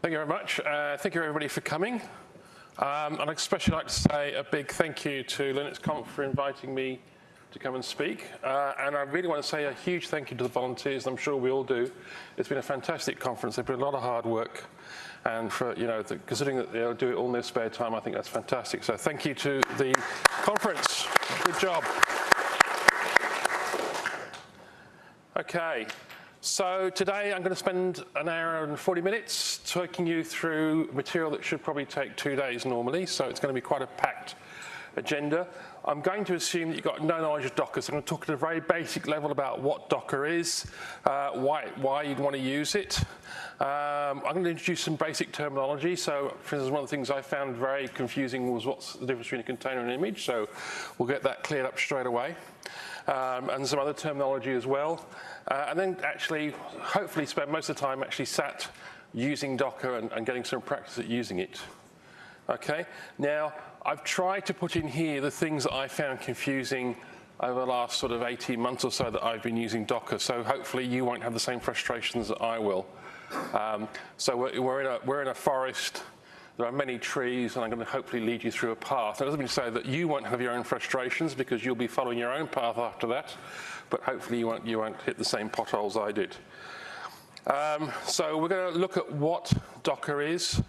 Thank you very much. Uh, thank you everybody for coming. Um, I'd especially like to say a big thank you to LinuxConf for inviting me to come and speak. Uh, and I really want to say a huge thank you to the volunteers, I'm sure we all do. It's been a fantastic conference. They've put a lot of hard work. And for, you know, the, considering that they'll do it all in their spare time, I think that's fantastic. So thank you to the conference. Good job. Okay, so today I'm going to spend an hour and 40 minutes taking you through material that should probably take two days normally, so it's going to be quite a packed agenda. I'm going to assume that you've got no knowledge of Docker, so I'm going to talk at a very basic level about what Docker is, uh, why, why you'd want to use it. Um, I'm going to introduce some basic terminology. So, for instance, one of the things I found very confusing was what's the difference between a container and an image. So we'll get that cleared up straight away um, and some other terminology as well. Uh, and then actually, hopefully spend most of the time actually sat using Docker and, and getting some practice at using it. Okay, now I've tried to put in here the things that I found confusing over the last sort of 18 months or so that I've been using Docker, so hopefully you won't have the same frustrations that I will. Um, so we're, we're, in a, we're in a forest there are many trees, and I'm going to hopefully lead you through a path. That doesn't mean to say that you won't have your own frustrations because you'll be following your own path after that, but hopefully you won't, you won't hit the same potholes I did. Um, so we're going to look at what Docker is,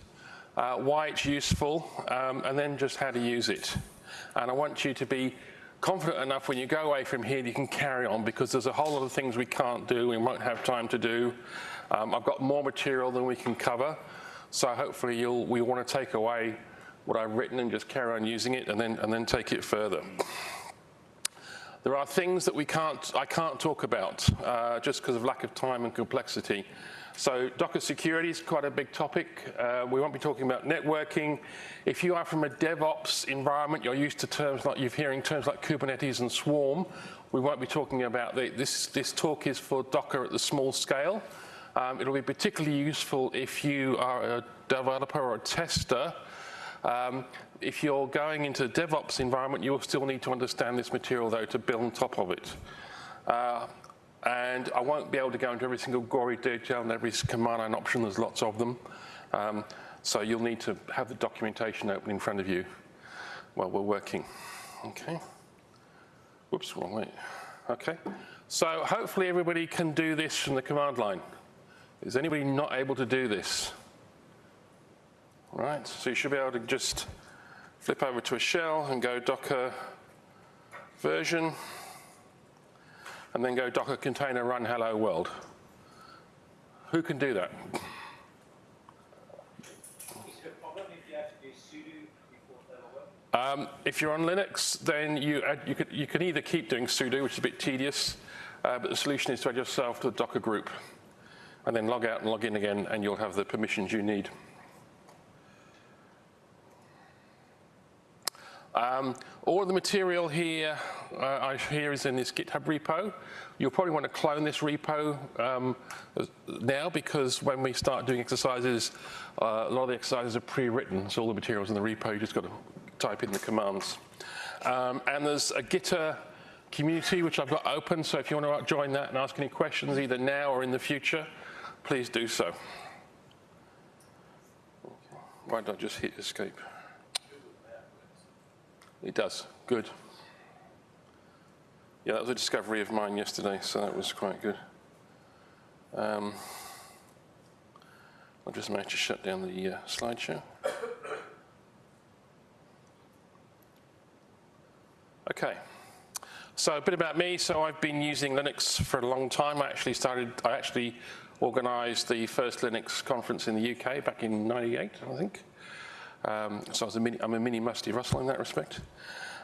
uh, why it's useful, um, and then just how to use it. And I want you to be confident enough when you go away from here that you can carry on because there's a whole lot of things we can't do, we won't have time to do. Um, I've got more material than we can cover. So hopefully you'll, we want to take away what I've written and just carry on using it and then, and then take it further. There are things that we can't, I can't talk about uh, just because of lack of time and complexity. So Docker security is quite a big topic. Uh, we won't be talking about networking. If you are from a DevOps environment, you're used to terms like, you're hearing terms like Kubernetes and Swarm. We won't be talking about the, this. This talk is for Docker at the small scale. Um, it'll be particularly useful if you are a developer or a tester. Um, if you're going into a DevOps environment, you will still need to understand this material, though, to build on top of it. Uh, and I won't be able to go into every single gory detail and every command line option. There's lots of them. Um, so you'll need to have the documentation open in front of you while we're working. Okay. Whoops, wrong way. Okay. So hopefully everybody can do this from the command line. Is anybody not able to do this? Right, so you should be able to just flip over to a shell and go docker version, and then go docker container run hello world. Who can do that? Um, if you're on Linux, then you, add, you, could, you can either keep doing sudo, which is a bit tedious, uh, but the solution is to add yourself to the Docker group and then log out and log in again, and you'll have the permissions you need. Um, all of the material here, uh, here is in this GitHub repo. You'll probably want to clone this repo um, now because when we start doing exercises, uh, a lot of the exercises are pre-written, so all the material's in the repo, you just got to type in the commands. Um, and there's a Gitter community which I've got open, so if you want to join that and ask any questions either now or in the future, please do so. Why don't I just hit escape? It does, good. Yeah, that was a discovery of mine yesterday, so that was quite good. Um, I'll just manage to shut down the uh, slideshow. Okay. So a bit about me. So I've been using Linux for a long time. I actually started, I actually organised the first Linux conference in the UK back in 98, I think. Um, so I a mini, I'm a mini Rusty Russell in that respect.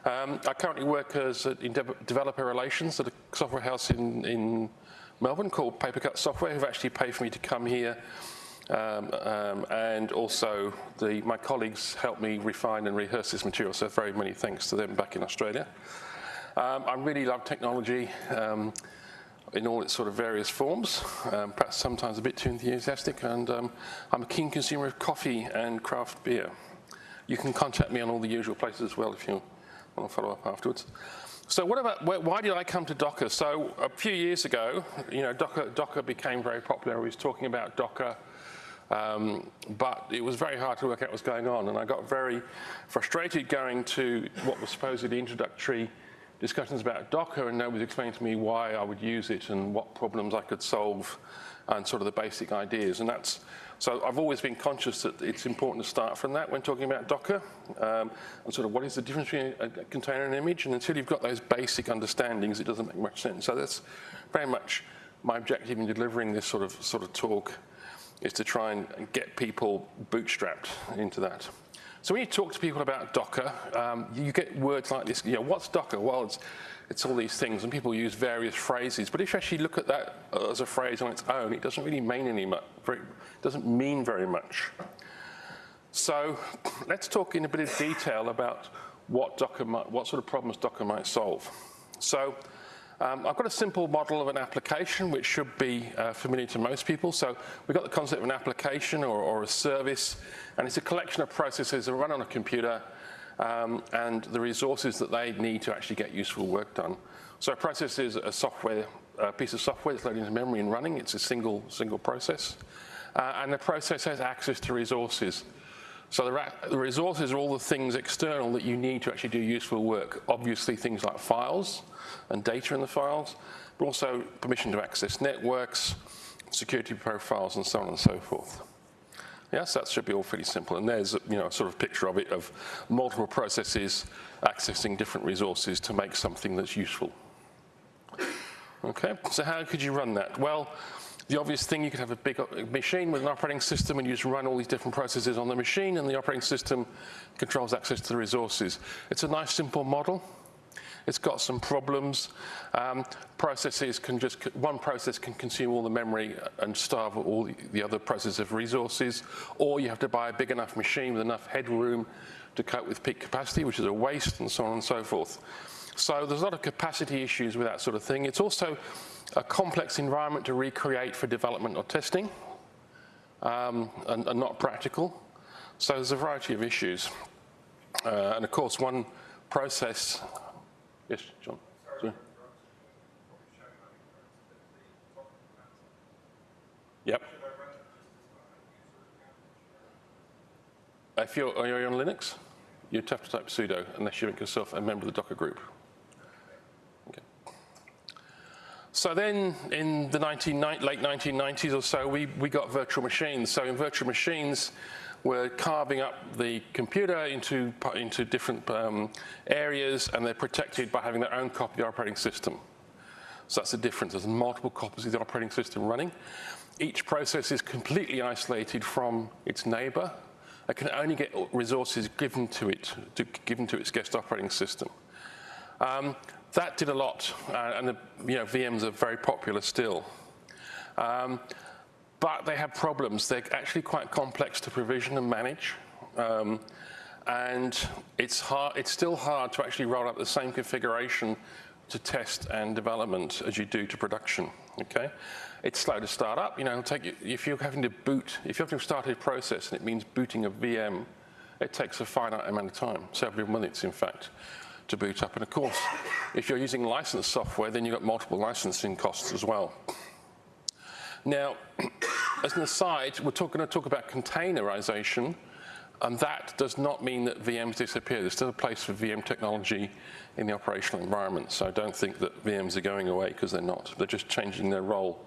Um, I currently work as a, in de developer relations at a software house in, in Melbourne called Papercut Software, who've actually paid for me to come here. Um, um, and also the, my colleagues helped me refine and rehearse this material, so very many thanks to them back in Australia. Um, I really love technology. In all its sort of various forms, um, perhaps sometimes a bit too enthusiastic, and um, I'm a keen consumer of coffee and craft beer. You can contact me on all the usual places as well if you want to follow up afterwards. So what about, why did I come to Docker? So a few years ago, you know, Docker, Docker became very popular. We was talking about Docker. Um, but it was very hard to work out what was going on, and I got very frustrated going to what was supposedly introductory discussions about Docker, and nobody was explaining to me why I would use it and what problems I could solve and sort of the basic ideas. And that's, so I've always been conscious that it's important to start from that when talking about Docker, um, and sort of what is the difference between a container and an image, and until you've got those basic understandings, it doesn't make much sense. So that's very much my objective in delivering this sort of, sort of talk is to try and get people bootstrapped into that. So when you talk to people about Docker, um, you get words like this, you know, what's Docker? Well, it's, it's all these things, and people use various phrases. But if you actually look at that as a phrase on its own, it doesn't really mean any much, very, doesn't mean very much. So let's talk in a bit of detail about what Docker might, what sort of problems Docker might solve. So um, I've got a simple model of an application which should be uh, familiar to most people. So we've got the concept of an application or, or, a service, and it's a collection of processes that run on a computer um, and the resources that they need to actually get useful work done. So a process is a software, a piece of software that's loaded into memory and running. It's a single, single process. Uh, and the process has access to resources. So the, the resources are all the things external that you need to actually do useful work. Obviously things like files, and data in the files, but also permission to access networks, security profiles, and so on and so forth. Yes, that should be all pretty simple. And there's you know, a sort of picture of it of multiple processes accessing different resources to make something that's useful. Okay, so how could you run that? Well, the obvious thing, you could have a big uh, machine with an operating system and you just run all these different processes on the machine and the operating system controls access to the resources. It's a nice simple model. It's got some problems. Um, processes can just, one process can consume all the memory and starve all the other processes of resources, or you have to buy a big enough machine with enough headroom to cope with peak capacity, which is a waste, and so on and so forth. So there's a lot of capacity issues with that sort of thing. It's also a complex environment to recreate for development or testing, um, and, and, not practical. So there's a variety of issues. Uh, and of course, one process Yes, John. Yep. If you're, are you on Linux, you'd have to type sudo unless you make yourself a member of the Docker group. Okay. So then in the 19, late 1990s or so, we, we got virtual machines. So in virtual machines, we're carving up the computer into, into different um, areas and they're protected by having their own copy of the operating system. So that's the difference. There's multiple copies of the operating system running. Each process is completely isolated from its neighbor. It can only get resources given to it, to, given to its guest operating system. Um, that did a lot, uh, and the, you know, VMs are very popular still. Um, but they have problems. They're actually quite complex to provision and manage. Um, and it's, hard, it's still hard to actually roll out the same configuration to test and development as you do to production, okay? It's slow to start up, you know, take you, if you're having to boot, if you're having to start a process and it means booting a VM, it takes a finite amount of time, several minutes in fact, to boot up. And of course, if you're using licensed software, then you've got multiple licensing costs as well. Now, as an aside, we're going to talk about containerization, and that does not mean that VMs disappear. There's still a place for VM technology in the operational environment, so I don't think that VMs are going away because they're not. They're just changing their role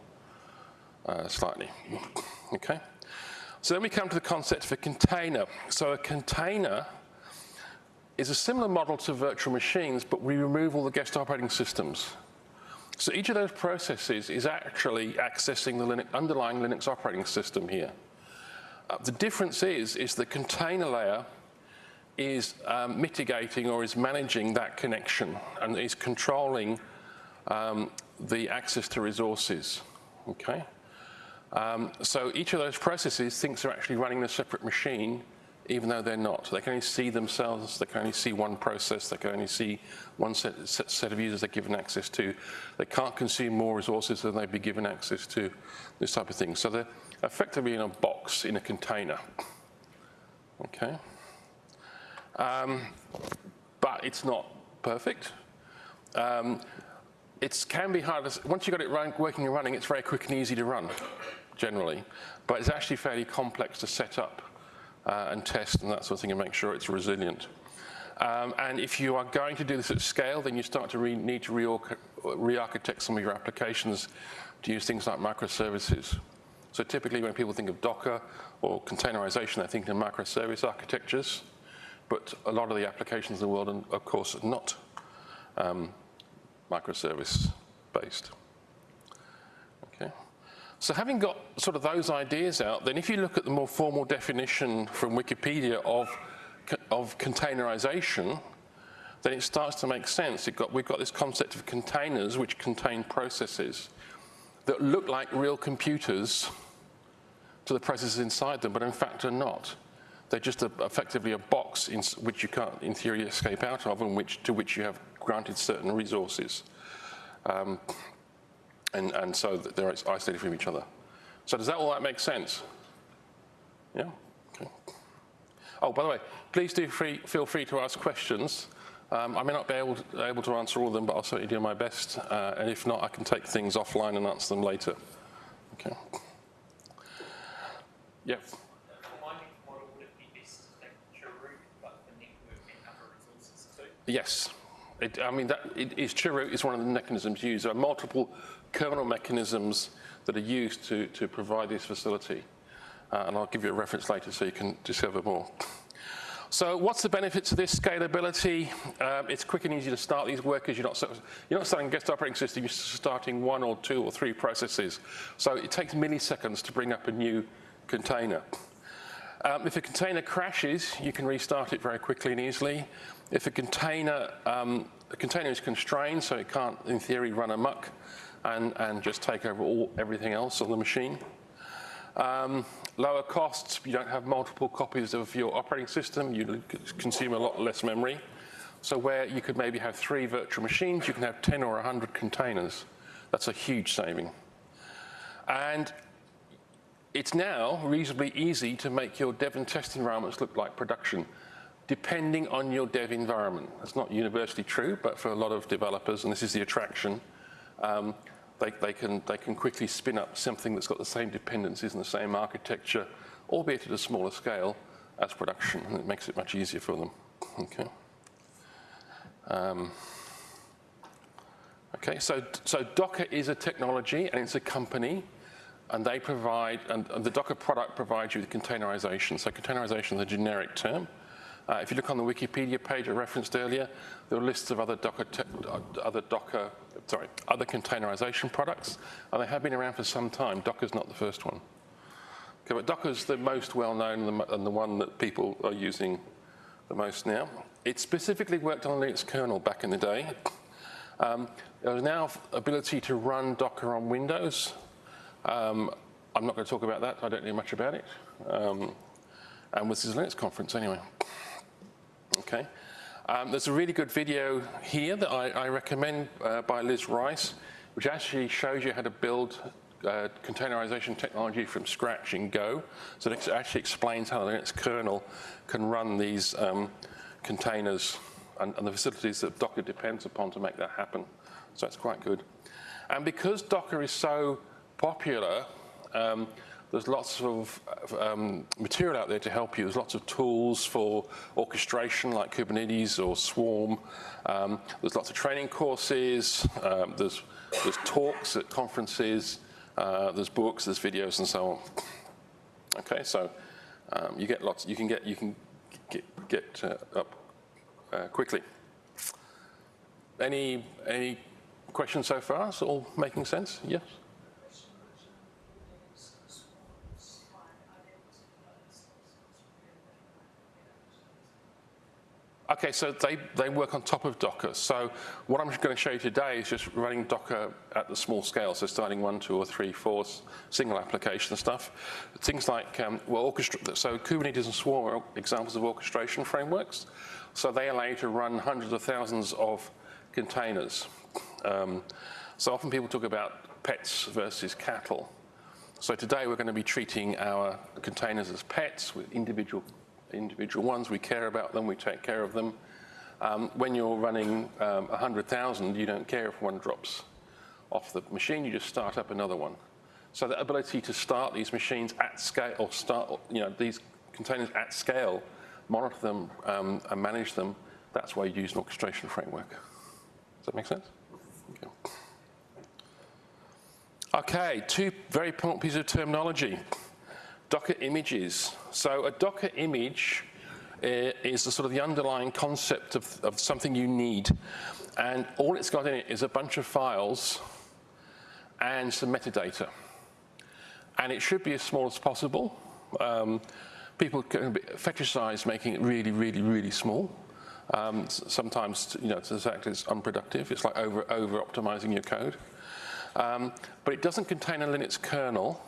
uh, slightly, okay? So then we come to the concept of a container. So a container is a similar model to virtual machines, but we remove all the guest operating systems. So each of those processes is actually accessing the Linux, underlying Linux operating system here. Uh, the difference is, is the container layer is um, mitigating or is managing that connection and is controlling um, the access to resources, okay? Um, so each of those processes thinks they're actually running a separate machine even though they're not. They can only see themselves, they can only see one process, they can only see one set, set, of users they're given access to. They can't consume more resources than they'd be given access to, this type of thing. So they're effectively in a box, in a container. Okay? Um, but it's not perfect. Um, it can be hard, once you've got it run, working and running, it's very quick and easy to run generally, but it's actually fairly complex to set up uh, and test and that sort of thing and make sure it's resilient. Um, and if you are going to do this at scale, then you start to need to re-architect some of your applications to use things like microservices. So typically when people think of Docker or containerization, they're thinking of microservice architectures, but a lot of the applications in the world, are, of course, are not um, microservice based. So having got sort of those ideas out, then if you look at the more formal definition from Wikipedia of, of containerization, then it starts to make sense. Got, we've got this concept of containers which contain processes that look like real computers to the processes inside them, but in fact are not. They're just a, effectively a box in which you can't, in theory, escape out of, and which, to which you have granted certain resources. Um, and, and so they're isolated from each other. So does that all that make sense? Yeah? Okay. Oh, by the way, please do free, feel free to ask questions. Um, I may not be able to, able to, answer all of them, but I'll certainly do my best. Uh, and if not, I can take things offline and answer them later. Okay. Yeah. Yes. It, I mean, that, it is Chroot is one of the mechanisms used. There are multiple kernel mechanisms that are used to, to provide this facility. Uh, and I'll give you a reference later so you can discover more. So what's the benefits of this scalability? Um, it's quick and easy to start these workers. You're not, you're not starting a guest operating system, you're starting one or two or three processes. So it takes milliseconds to bring up a new container. Um, if a container crashes, you can restart it very quickly and easily. If a container, um, a container is constrained, so it can't, in theory, run amok and, and just take over all, everything else on the machine. Um, lower costs, you don't have multiple copies of your operating system, you consume a lot less memory. So where you could maybe have three virtual machines, you can have 10 or 100 containers. That's a huge saving. And it's now reasonably easy to make your dev and test environments look like production, depending on your dev environment. That's not universally true, but for a lot of developers, and this is the attraction, um, they, they, can, they can quickly spin up something that's got the same dependencies and the same architecture, albeit at a smaller scale, as production, and it makes it much easier for them. Okay. Um, okay, so, so Docker is a technology and it's a company and they provide, and, and the Docker product provides you with containerization. So containerization is a generic term. Uh, if you look on the Wikipedia page I referenced earlier, there are lists of other Docker, other Docker, sorry, other containerization products, and they have been around for some time. Docker's not the first one. Okay, but Docker's the most well-known and the one that people are using the most now. It specifically worked on Linux kernel back in the day. Um, there is now ability to run Docker on Windows. Um, I'm not going to talk about that. I don't know much about it. Um, and this is Linux conference anyway. Okay. Um, there's a really good video here that I, I recommend uh, by Liz Rice, which actually shows you how to build uh, containerization technology from scratch in Go. So it actually explains how the Linux kernel can run these um, containers and, and, the facilities that Docker depends upon to make that happen. So it's quite good. And because Docker is so popular, um, there's lots of um, material out there to help you. There's lots of tools for orchestration like Kubernetes or Swarm. Um, there's lots of training courses. Um, there's, there's talks at conferences. Uh, there's books, there's videos and so on. Okay, so um, you get lots, you can get, you can get, get uh, up uh, quickly. Any, any questions so far? Is all making sense? Yes? Okay, so they, they work on top of Docker. So what I'm going to show you today is just running Docker at the small scale, so starting one, two, or three, four single application stuff. Things like, um, well, orchestra so Kubernetes and Swarm are examples of orchestration frameworks. So they allow you to run hundreds of thousands of containers. Um, so often people talk about pets versus cattle. So today we're going to be treating our containers as pets with individual individual ones. We care about them, we take care of them. Um, when you're running um, 100,000, you don't care if one drops off the machine, you just start up another one. So the ability to start these machines at scale, or start, you know, these containers at scale, monitor them um, and manage them, that's why you use an orchestration framework. Does that make sense? Okay. Okay, two very important pieces of terminology. Docker images. So a Docker image uh, is the sort of the underlying concept of, of something you need. And all it's got in it is a bunch of files and some metadata. And it should be as small as possible. Um, people can fetishize making it really, really, really small. Um, sometimes, you know, to the fact it's unproductive. It's like over, over optimizing your code. Um, but it doesn't contain a Linux kernel.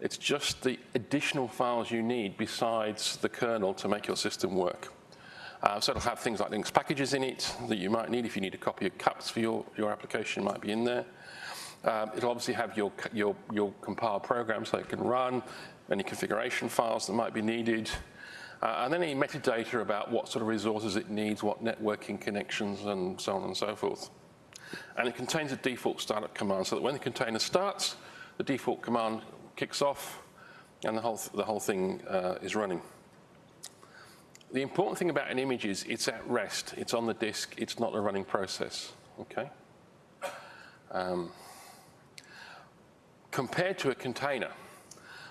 It's just the additional files you need besides the kernel to make your system work. Uh, so it'll have things like Linux packages in it that you might need if you need a copy of CUPS for your, your application might be in there. Um, it'll obviously have your, your, your compiled program so it can run, any configuration files that might be needed, uh, and any metadata about what sort of resources it needs, what networking connections, and so on and so forth. And it contains a default startup command so that when the container starts, the default command kicks off and the whole, th the whole thing uh, is running. The important thing about an image is it's at rest. It's on the disk. It's not a running process, okay? Um, compared to a container.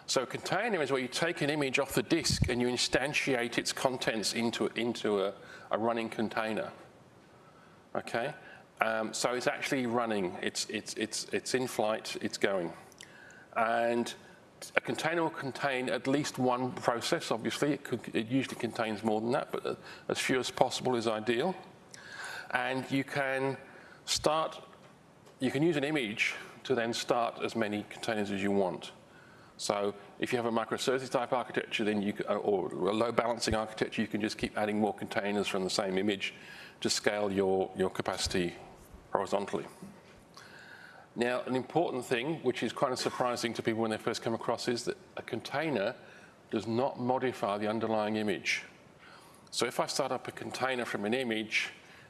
So a container is where you take an image off the disk and you instantiate its contents into, into a, a running container, okay? Um, so it's actually running, it's, it's, it's, it's in flight, it's going. And a container will contain at least one process, obviously. It, could, it usually contains more than that, but as few as possible is ideal. And you can start, you can use an image to then start as many containers as you want. So if you have a microservices type architecture, then you or a load balancing architecture, you can just keep adding more containers from the same image to scale your, your capacity horizontally. Now, an important thing, which is of surprising to people when they first come across, is that a container does not modify the underlying image. So if I start up a container from an image,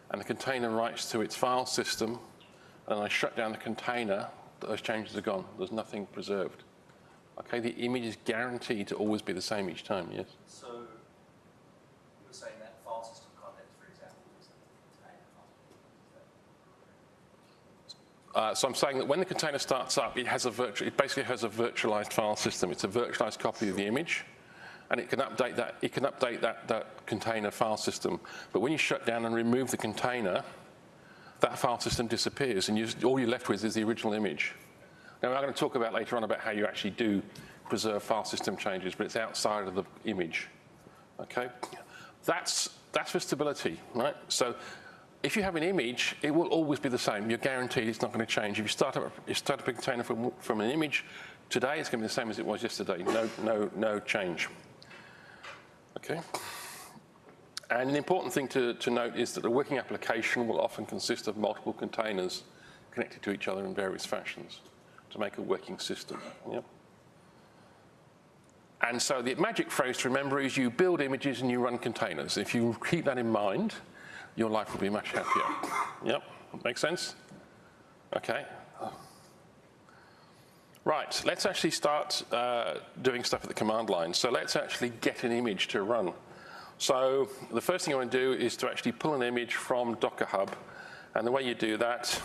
and the container writes to its file system, and I shut down the container, those changes are gone. There's nothing preserved. Okay, the image is guaranteed to always be the same each time, yes? So you were saying that file system context, for example, is the container Uh, so I'm saying that when the container starts up, it has a it basically has a virtualized file system. It's a virtualized copy of the image, and it can update that. It can update that that container file system. But when you shut down and remove the container, that file system disappears, and you, all you're left with is the original image. Now, I'm going to talk about later on about how you actually do preserve file system changes, but it's outside of the image. Okay, that's that's for stability, right? So if you have an image, it will always be the same. You're guaranteed it's not going to change. If you start up, you start up a container from, from an image, today it's going to be the same as it was yesterday. No, no, no change. Okay. And an important thing to, to note is that a working application will often consist of multiple containers connected to each other in various fashions to make a working system. Yep. And so the magic phrase to remember is you build images and you run containers. If you keep that in mind, your life will be much happier. Yep, makes sense? Okay. Right, let's actually start uh, doing stuff at the command line. So let's actually get an image to run. So the first thing I want to do is to actually pull an image from Docker Hub. And the way you do that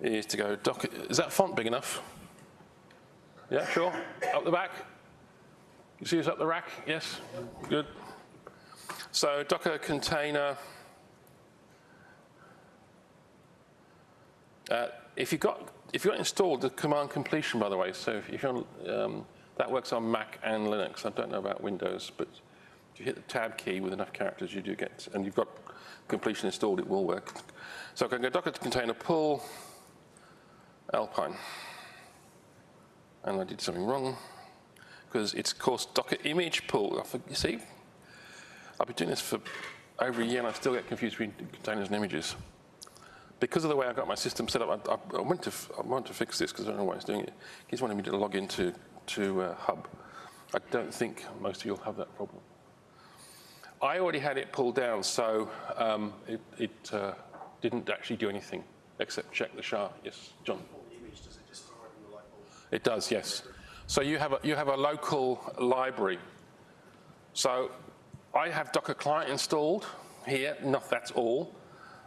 is to go Docker, is that font big enough? Yeah, sure. Up the back? You see us up the rack? Yes? Good. So Docker container. Uh, if you've got if you've got installed the command completion, by the way, so if, you're um, that works on Mac and Linux. I don't know about Windows, but if you hit the tab key with enough characters, you do get, and you've got completion installed, it will work. So I can go Docker container pull Alpine. And I did something wrong because it's course Docker image pull. You see, I've been doing this for over a year and I still get confused between containers and images. Because of the way I got my system set up, I, I, went, to, I went to fix this because I don't know why it's doing it. He's wanting me to log into to uh, Hub. I don't think most of you will have that problem. I already had it pulled down, so um, it, it uh, didn't actually do anything except check the SHA. Yes, John. it It does, yes. So you have a, you have a local library. So I have Docker client installed here, not that's all.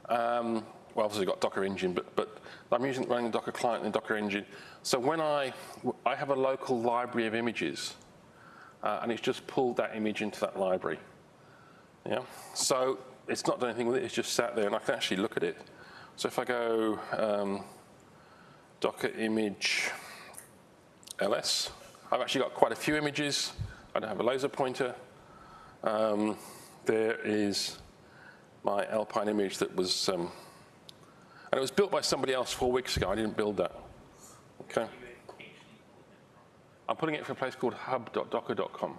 Um, well, obviously got Docker engine, but, but I'm using running the Docker client and the Docker engine. So when I, I have a local library of images, uh, and it's just pulled that image into that library. Yeah. So it's not done anything with it, it's just sat there and I can actually look at it. So if I go um, Docker image ls, I've actually got quite a few images. I don't have a laser pointer. Um, there is my Alpine image that was, um, and it was built by somebody else four weeks ago. I didn't build that. Okay. I'm putting it for a place called hub.docker.com,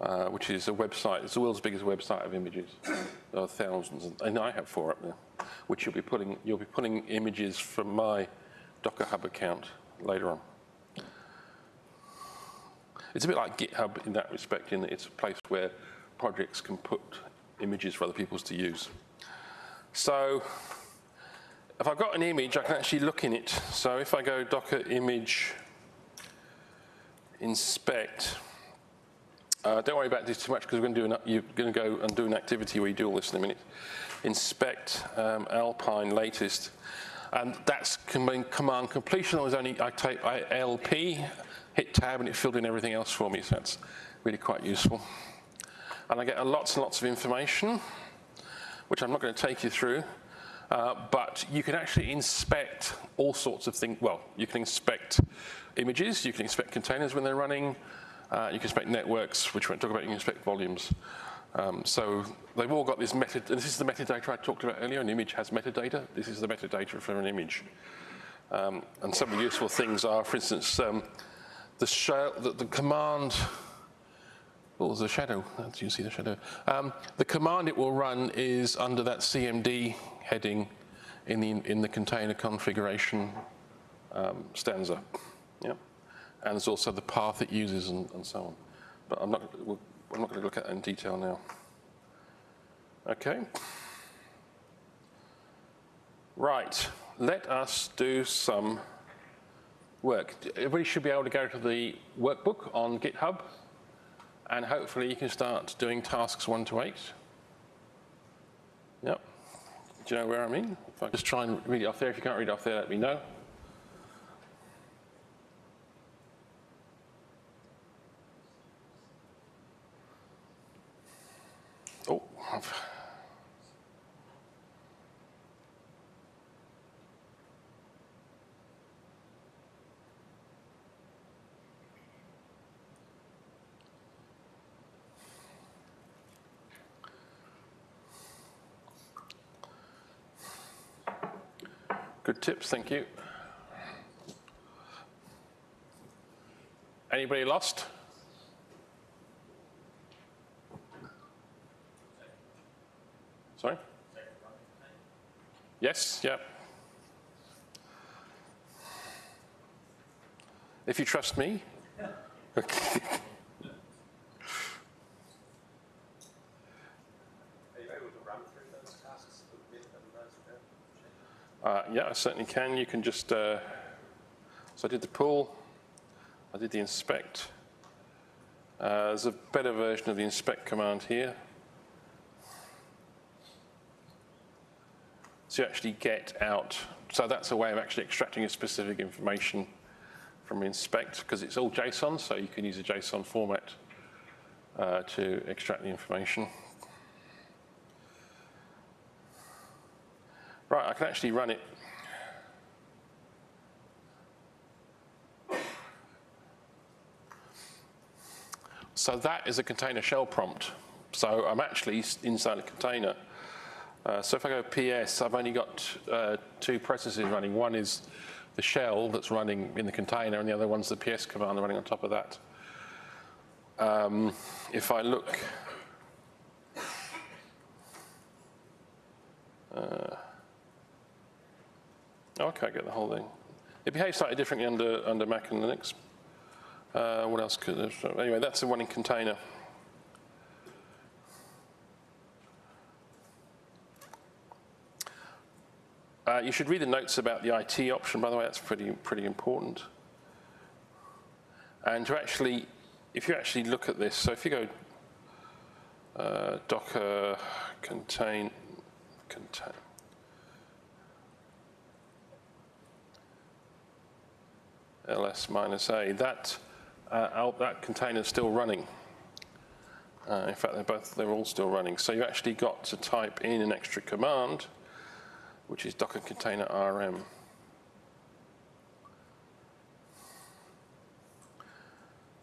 uh, which is a website. It's the world's biggest website of images. There are thousands, and I have four up there, which you'll be putting. You'll be putting images from my Docker Hub account later on. It's a bit like GitHub in that respect, in that it's a place where projects can put images for other people's to use. So if I've got an image, I can actually look in it. So if I go Docker image inspect, uh, don't worry about this too much because we're going to do an, you're going to go and do an activity where you do all this in a minute. Inspect um, Alpine latest, and that's command, completion. I was only I type ALP, hit tab, and it filled in everything else for me. So that's really quite useful. And I get lots and lots of information, which I'm not going to take you through. Uh, but you can actually inspect all sorts of things. Well, you can inspect images, you can inspect containers when they're running, uh, you can inspect networks, which we won't talk about, you can inspect volumes. Um, so they've all got this meta, this is the metadata I talked about earlier, an image has metadata, this is the metadata for an image. Um, and some of the useful things are, for instance, um, the, the, the, command, oh, there's a shadow, do you see the shadow? Um, the command it will run is under that CMD heading in the, in the container configuration um, stanza. Yeah? And there's also the path it uses and, and so on. But I'm not, I'm not going to look at that in detail now. Okay. Right, let us do some work. Everybody should be able to go to the workbook on GitHub and hopefully you can start doing tasks one to eight. Yep. Do you know where I mean? If I just try and read it off there, if you can't read it off there, let me know. Oh, I've Good tips, thank you. Anybody lost? Sorry? Yes, yeah. If you trust me. Uh, yeah, I certainly can. You can just, uh, so I did the pull, I did the inspect. Uh, there's a better version of the inspect command here. You actually get out, so that's a way of actually extracting a specific information from inspect because it's all JSON, so you can use a JSON format uh, to extract the information. Right, I can actually run it. So that is a container shell prompt. So I'm actually inside a container. Uh, so if I go PS, I've only got uh, two processes running. One is the shell that's running in the container, and the other one's the PS command running on top of that. Um, if I look, uh, Okay, I can't get the whole thing. It behaves slightly differently under, under Mac and Linux. Uh, what else could anyway, that's the one in container. Uh, you should read the notes about the IT option, by the way, that's pretty, pretty important. And to actually, if you actually look at this, so if you go uh, Docker contain, contain, ls minus a, that, uh, that container is still running. Uh, in fact, they're both, they're all still running. So you actually got to type in an extra command, which is docker container rm.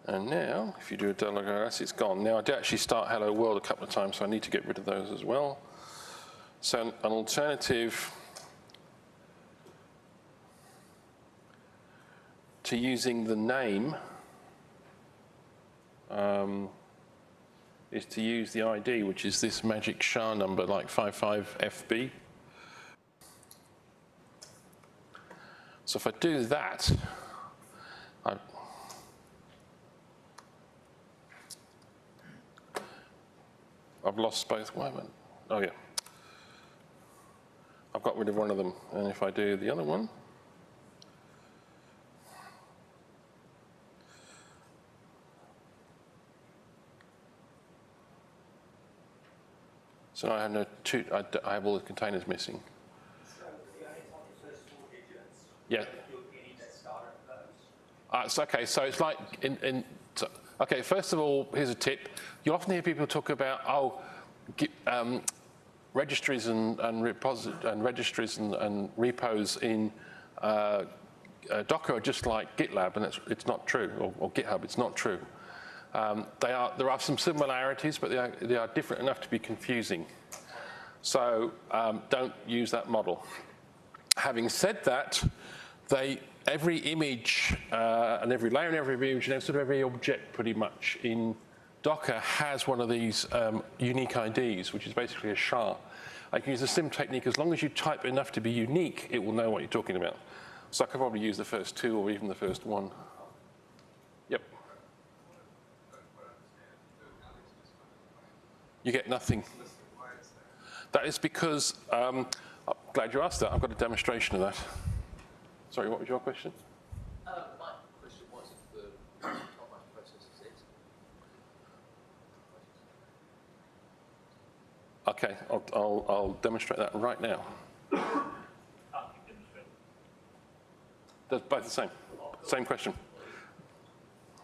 And now, if you do a ls, it's gone. Now, I did actually start hello world a couple of times, so I need to get rid of those as well. So an alternative to using the name um, is to use the ID, which is this magic SHA number like 55FB. So if I do that, I, I've lost both. Am Oh yeah. I've got rid of one of them. And if I do the other one, So I have no two, I, I have all the containers missing. So the only time the first four digits. Yeah. Uh, so, okay, so it's like in, in so, okay, first of all, here's a tip. You often hear people talk about, oh, um, registries and, and, and registries and, and, repos in uh, uh, Docker are just like GitLab, and it's, it's not true, or, or GitHub, it's not true. Um, they are, there are some similarities, but they are, they are different enough to be confusing. So um, don't use that model. Having said that, they, every image uh, and every layer and every image and sort of every object pretty much in Docker has one of these um, unique IDs, which is basically a SHA. I can use the sim technique. As long as you type enough to be unique, it will know what you're talking about. So I could probably use the first two or even the first one. Yep. You get nothing. That is because, um, I'm glad you asked that. I've got a demonstration of that. Sorry, what was your question? Uh, my question was if the top process is it. Okay, I'll, I'll, I'll demonstrate that right now. They're both the same. Same question.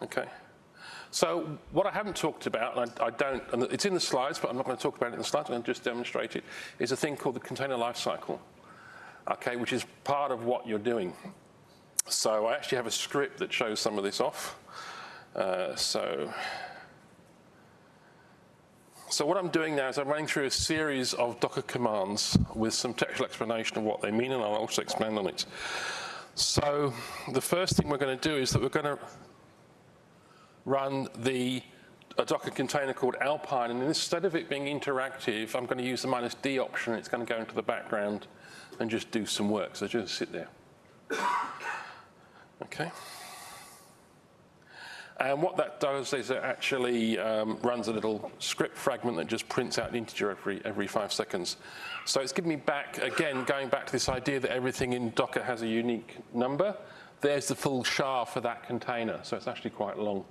Okay. So what I haven't talked about, and I, I, don't, and it's in the slides, but I'm not going to talk about it in the slides, I'm going to just demonstrate it, is a thing called the container lifecycle, okay, which is part of what you're doing. So I actually have a script that shows some of this off. Uh, so, so what I'm doing now is I'm running through a series of Docker commands with some textual explanation of what they mean, and I'll also expand on it. So the first thing we're going to do is that we're going to run the a Docker container called Alpine, and instead of it being interactive, I'm going to use the minus D option. It's going to go into the background and just do some work. So just sit there. Okay. And what that does is it actually um, runs a little script fragment that just prints out an integer every, every five seconds. So it's giving me back, again, going back to this idea that everything in Docker has a unique number. There's the full SHA for that container, so it's actually quite long.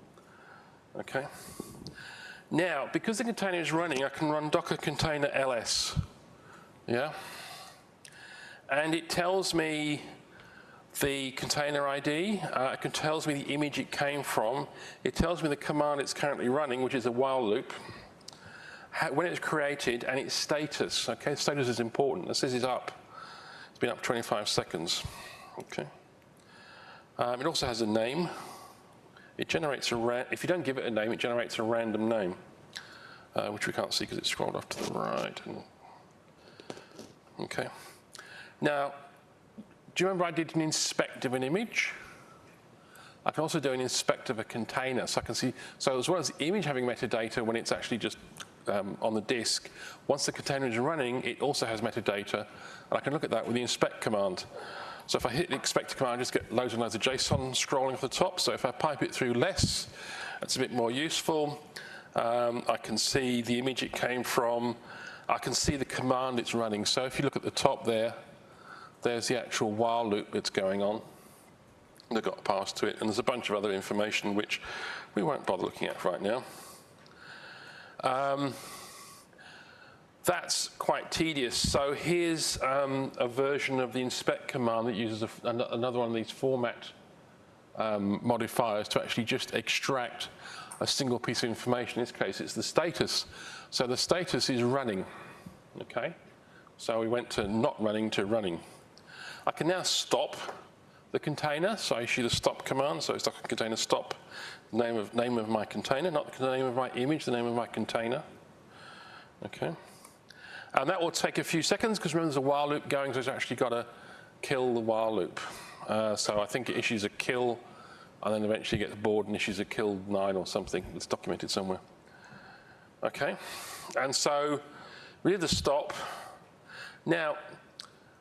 Okay. Now, because the container is running, I can run docker container ls. Yeah. And it tells me the container ID. Uh, it tells me the image it came from. It tells me the command it's currently running, which is a while loop. How, when it's created and its status. Okay, status is important. This is up. It's been up 25 seconds. Okay. Um, it also has a name it generates a, if you don't give it a name, it generates a random name, uh, which we can't see because it's scrolled off to the right. Okay. Now, do you remember I did an inspect of an image? I can also do an inspect of a container. So I can see, so as well as the image having metadata when it's actually just um, on the disk, once the container is running, it also has metadata. And I can look at that with the inspect command. So if I hit the inspector command, I just get loads and loads of JSON scrolling off the top. So if I pipe it through less, it's a bit more useful. Um, I can see the image it came from. I can see the command it's running. So if you look at the top there, there's the actual while loop that's going on. that got passed to it, and there's a bunch of other information which we won't bother looking at right now. Um, that's quite tedious. So here's um, a version of the inspect command that uses a, an, another one of these format um, modifiers to actually just extract a single piece of information. In this case, it's the status. So the status is running, okay? So we went to not running to running. I can now stop the container, so I issue the stop command, so it's like container stop, name of, name of my container, not the name of my image, the name of my container, okay? And that will take a few seconds because remember there's a while loop going, so it's actually got to kill the while loop. Uh, so I think it issues a kill and then eventually gets bored and issues a kill nine or something. It's documented somewhere. Okay, and so we did the stop. Now,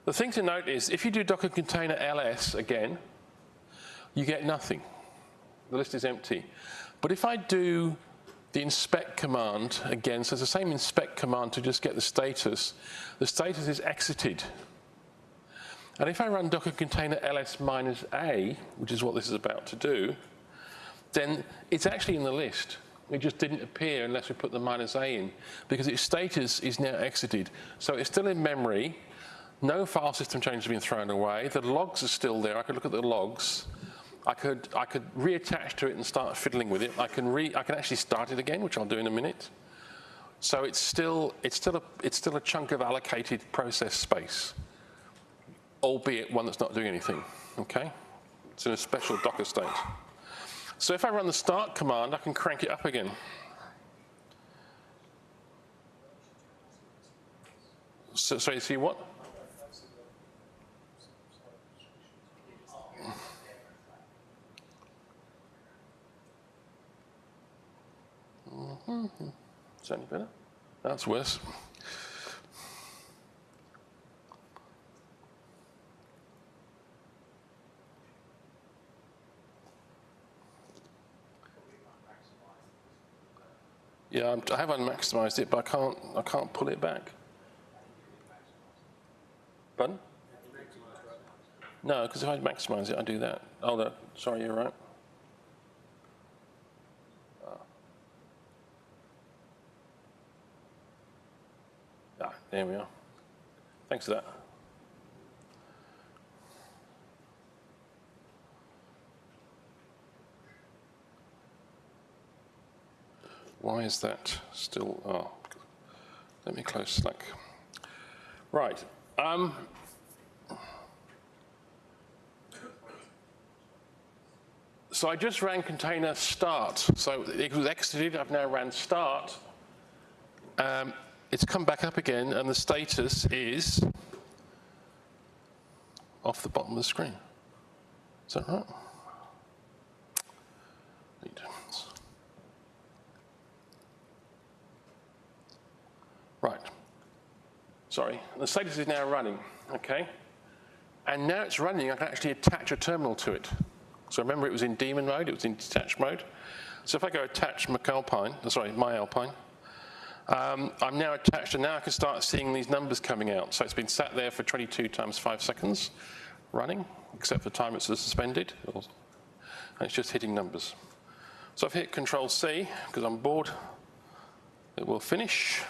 the thing to note is if you do Docker container ls again, you get nothing. The list is empty. But if I do the inspect command again, so it's the same inspect command to just get the status, the status is exited. And if I run docker container ls minus a, which is what this is about to do, then it's actually in the list. It just didn't appear unless we put the minus a in, because its status is now exited. So it's still in memory, no file system change has been thrown away, the logs are still there, I could look at the logs, I could, I could reattach to it and start fiddling with it. I can, re, I can actually start it again, which I'll do in a minute. So it's still, it's, still a, it's still a chunk of allocated process space, albeit one that's not doing anything, okay? It's in a special Docker state. So if I run the start command, I can crank it up again. So, so you see what? Mm-hmm. Is that any better? That's worse. Yeah, I'm, I have unmaximized it, but I can't, I can't pull it back. Pardon? No, because if I maximize it, I do that. Oh, no, sorry, you're right. Ah, there we are. Thanks for that. Why is that still, oh, let me close Slack. Right. Um, so I just ran container start. So it was exited, I've now ran start. Um, it's come back up again and the status is off the bottom of the screen. Is that right? Right. Sorry, the status is now running, okay? And now it's running, I can actually attach a terminal to it. So remember it was in daemon mode, it was in detached mode. So if I go attach McAlpine, sorry, MyAlpine, um, I'm now attached and now I can start seeing these numbers coming out. So it's been sat there for 22 times five seconds running, except for the time it's suspended. And it's just hitting numbers. So I've hit Control C because I'm bored. It will finish.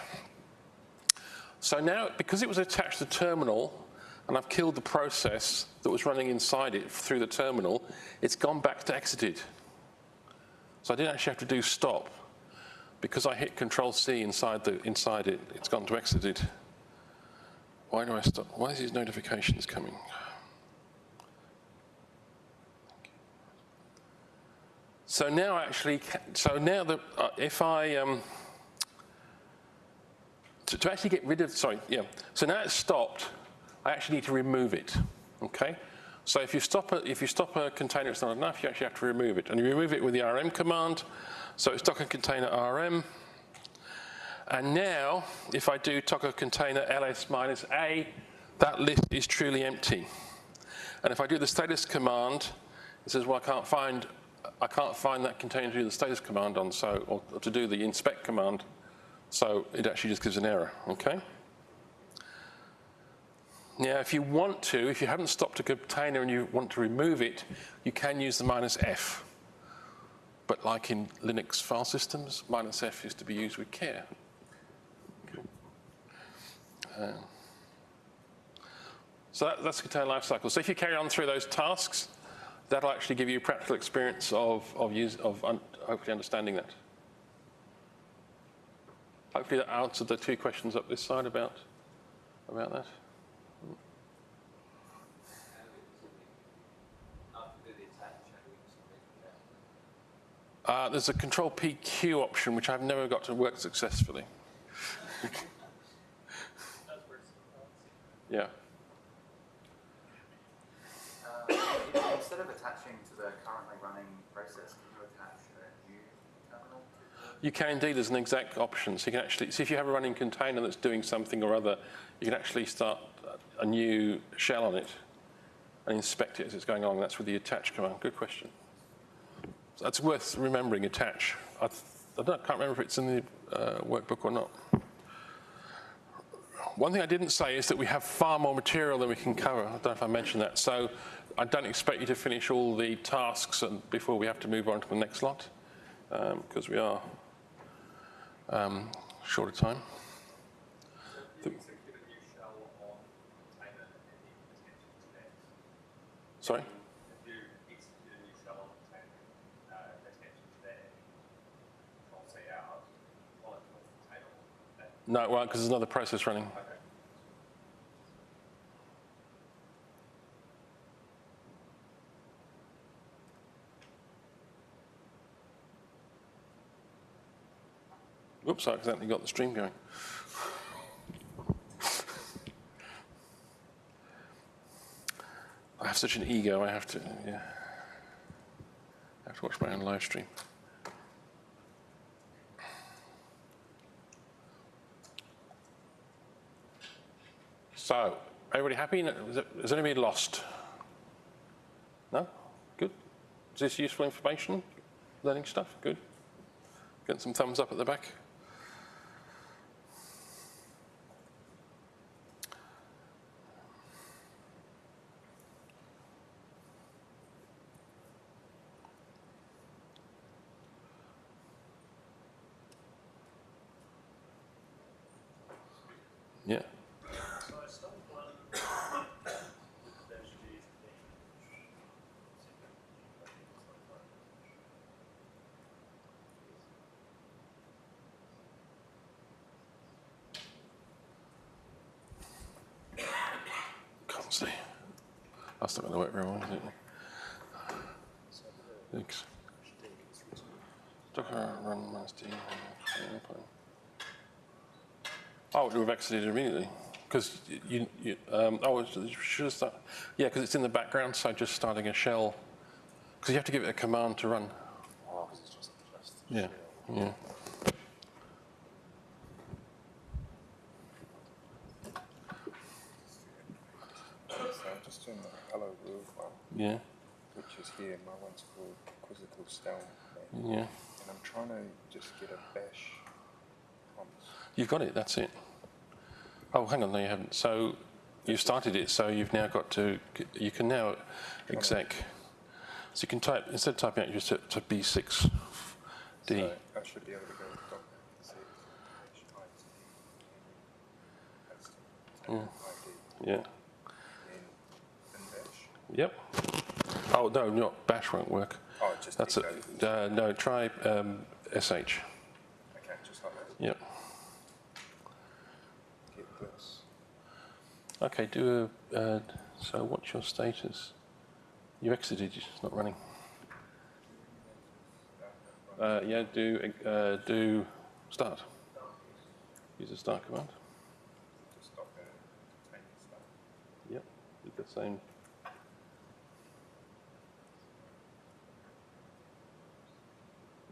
So now, because it was attached to the terminal, and I've killed the process that was running inside it through the terminal, it's gone back to exited. So I didn't actually have to do stop because I hit Control C inside, the, inside it, it's gone to exited. Why do I stop? Why is these notifications coming? So now actually, so now that uh, if I, um, to, to actually get rid of, sorry, yeah. So now it's stopped, I actually need to remove it, okay? So if you stop a, if you stop a container, it's not enough, you actually have to remove it. And you remove it with the rm command, so it's Docker container rm. And now, if I do Docker container ls minus a, that list is truly empty. And if I do the status command, it says, well, I can't find, I can't find that container to do the status command on, so, or to do the inspect command. So it actually just gives an error, okay? Now, if you want to, if you haven't stopped a container and you want to remove it, you can use the minus F. But like in Linux file systems, minus F is to be used with care. Um, so that, that's the container lifecycle. So if you carry on through those tasks, that'll actually give you practical experience of, of, use, of un, hopefully understanding that. Hopefully that answered the two questions up this side about, about that. After do the attach, how do we submit that? Uh, there's a control PQ option, which I've never got to work successfully. Yeah. Uh, Instead of attaching to the currently running process, can you attach a new terminal? You can indeed, there's an exec option. So you can actually, see if you have a running container that's doing something or other, you can actually start a new shell on it and inspect it as it's going along. That's with the attach command. Good question. That's worth remembering, attach. I, I don't, can't remember if it's in the uh, workbook or not. One thing I didn't say is that we have far more material than we can cover. I don't know if I mentioned that. So I don't expect you to finish all the tasks and before we have to move on to the next lot, because we are um, short of time. Execute a new shell on container and then attention to that. Sorry? If you execute a new shell on container, uh, attention to that, control C out, while it's on container, that, No, well, because there's another process running. Oops, I accidentally got the stream going. I have such an ego, I have to, yeah. I have to watch my own live stream. So, everybody happy? Is anybody lost? No? Good. Is this useful information? Learning stuff? Good. Getting some thumbs up at the back. Yeah. So I started one with dash G Can't see. That's not going to work very well, is it? Thanks. Docker run minus D. Oh, we've exited immediately. Because you, you um, oh, it should have started. Yeah, because it's in the background, so just starting a shell. Because you have to give it a command to run. Oh, 'cause it's just, just Yeah, yeah. So I'm just doing the Hello World Yeah, which is here. My one's called Quizzical Stone. yeah. And I'm trying to just get a bash prompt. You've got it, that's it. Oh, hang on, no, you haven't. So you've started it, so you've now got to, you can now exec. So you can type, instead of typing out, you just to, to B6D. So I should be able to go doc C dash IT. That's the Mm. Yeah. And then bash. Yep. Oh, no, not bash won't work. Oh, just That's it. Uh, no, try um, SH. Okay, just like that. Yep. Get this. Okay, do a, uh, so what's your status? You exited, it's not running. Uh, yeah, do, uh, do start. Use the start command. Yep, with the same.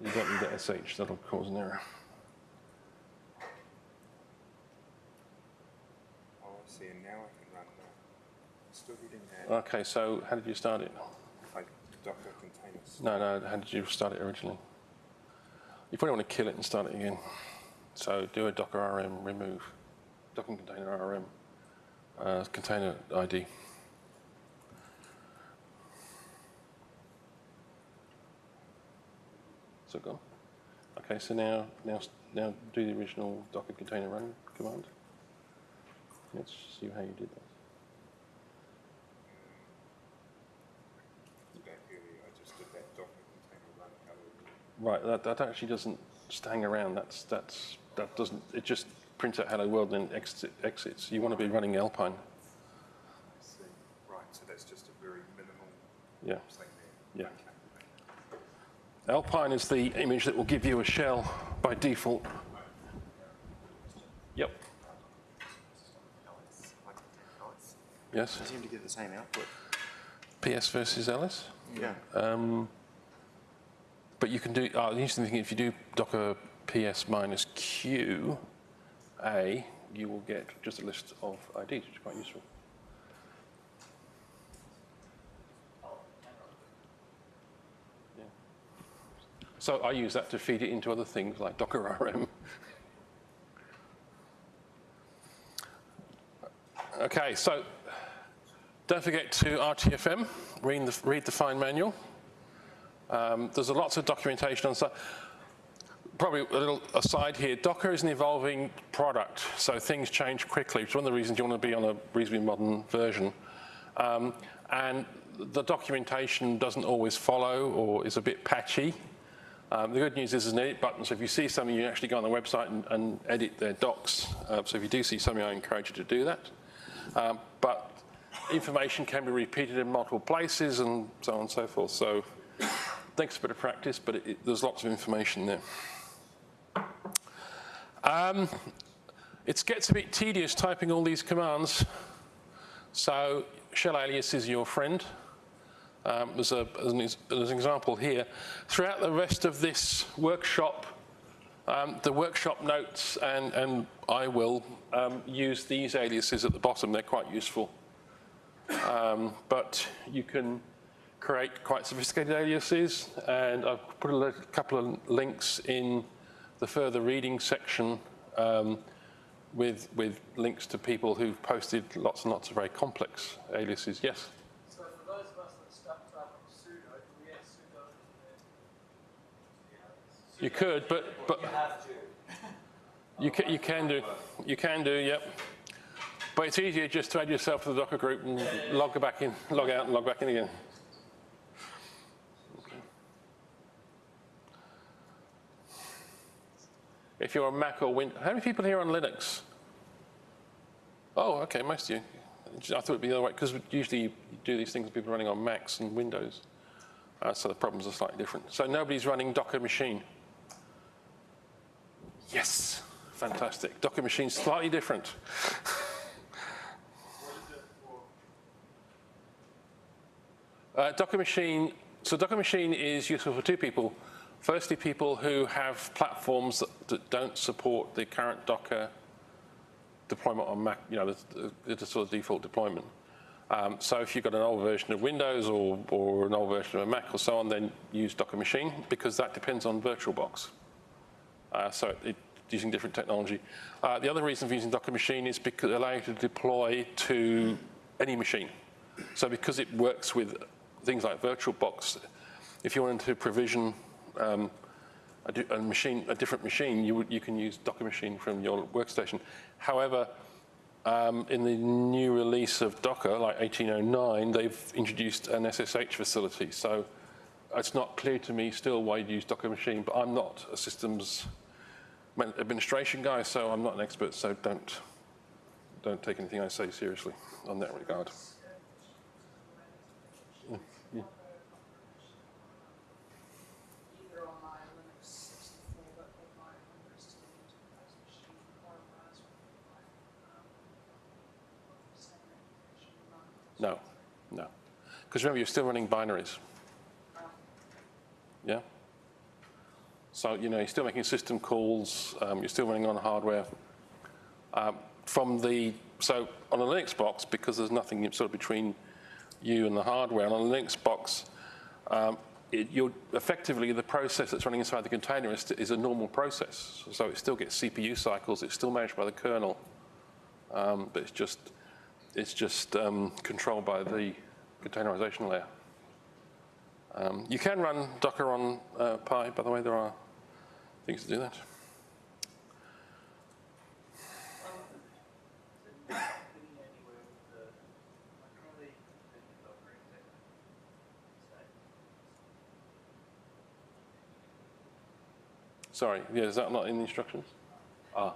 You don't need the SH, that'll cause an error. Oh, I see. And now I can run that. I'm still getting that. Okay, so how did you start it? like Docker containers. No, no, how did you start it originally? You probably want to kill it and start it again. So do a docker rm remove, Docker container rm uh, container ID. So gone. Okay, so now, now, now do the original Docker container run command. Let's see how you did that. Back earlier, I just did that Docker container run hello. Right, that, that actually doesn't hang around. That's, that's, that doesn't, it just prints out hello world and then exit, exits. You want to be running Alpine. I see. Right, so that's just a very minimal Yeah, thing there. yeah. Alpine is the image that will give you a shell by default. Yep, Alex, like Alex. yes. They seem to get the same output. PS versus Alice. Yeah. Um, but you can do, uh, the interesting thing, if you do docker ps minus q a, you will get just a list of IDs, which is quite useful. So I use that to feed it into other things like Docker RM. Okay, so don't forget to RTFM, read the, read the fine manual. Um, there's lots of documentation on stuff. Probably a little aside here, Docker is an evolving product, so things change quickly. It's one of the reasons you want to be on a reasonably modern version. Um, and the documentation doesn't always follow or is a bit patchy. Um, the good news is there's an edit button, so if you see something, you actually go on the website and, and edit their docs. Uh, so if you do see something, I encourage you to do that. Um, but information can be repeated in multiple places and so on and so forth. So takes a bit of practice, but it, it, there's lots of information there. Um, it gets a bit tedious typing all these commands. So shell alias is your friend. Um, as, a, as, an, as an example here, throughout the rest of this workshop, um, the workshop notes and, and I will um, use these aliases at the bottom. They're quite useful. Um, but you can create quite sophisticated aliases, and I've put a couple of links in the further reading section um, with, with links to people who've posted lots and lots of very complex aliases. Yes? So for those of us that stuck to up sudo, do we add sudo? You could, but, but You you can, you can do. You can do, yep. But it's easier just to add yourself to the Docker group and log back in, log out and log back in again. If you're on Mac or Windows, how many people here on Linux? Oh, okay, most of you. I thought it'd be the other way, because usually you do these things with people running on Macs and Windows. Uh, so the problems are slightly different. So nobody's running Docker machine. Yes, fantastic. Docker machine slightly different. Uh, Docker machine, so Docker machine is useful for two people. Firstly, people who have platforms that, don't support the current Docker deployment on Mac, you know, the, the, the sort of default deployment. Um, so if you've got an old version of Windows or, or an old version of a Mac or so on, then use Docker machine because that depends on VirtualBox. Uh, so it, using different technology. Uh, the other reason for using Docker machine is because it allows you to deploy to any machine. So because it works with things like VirtualBox, if you wanted to provision um, a, a machine, a different machine, you, you can use Docker machine from your workstation. However, um, in the new release of Docker, like 1809, they've introduced an SSH facility. So it's not clear to me still why you'd use Docker machine, but I'm not a systems administration guy, so I'm not an expert, so don't, don't take anything I say seriously on that regard. either on my Linux 64, but on my Windows 10 enterprise machine or Raspberry Pi. Um, same application run. No, no. Because remember, you're still running binaries. Yeah? So, you know, you're still making system calls, um, you're still running on hardware. Um, from the, so on a Linux box, because there's nothing sort of between you and the hardware, on a Linux box, um, it, you're effectively the process that's running inside the container is, is a normal process. So it still gets CPU cycles, it's still managed by the kernel, um, but it's just it's just um, controlled by the containerization layer. Um, you can run Docker on uh, Pi, by the way, there are things to do that. Sorry, yeah, is that not in the instructions? Ah.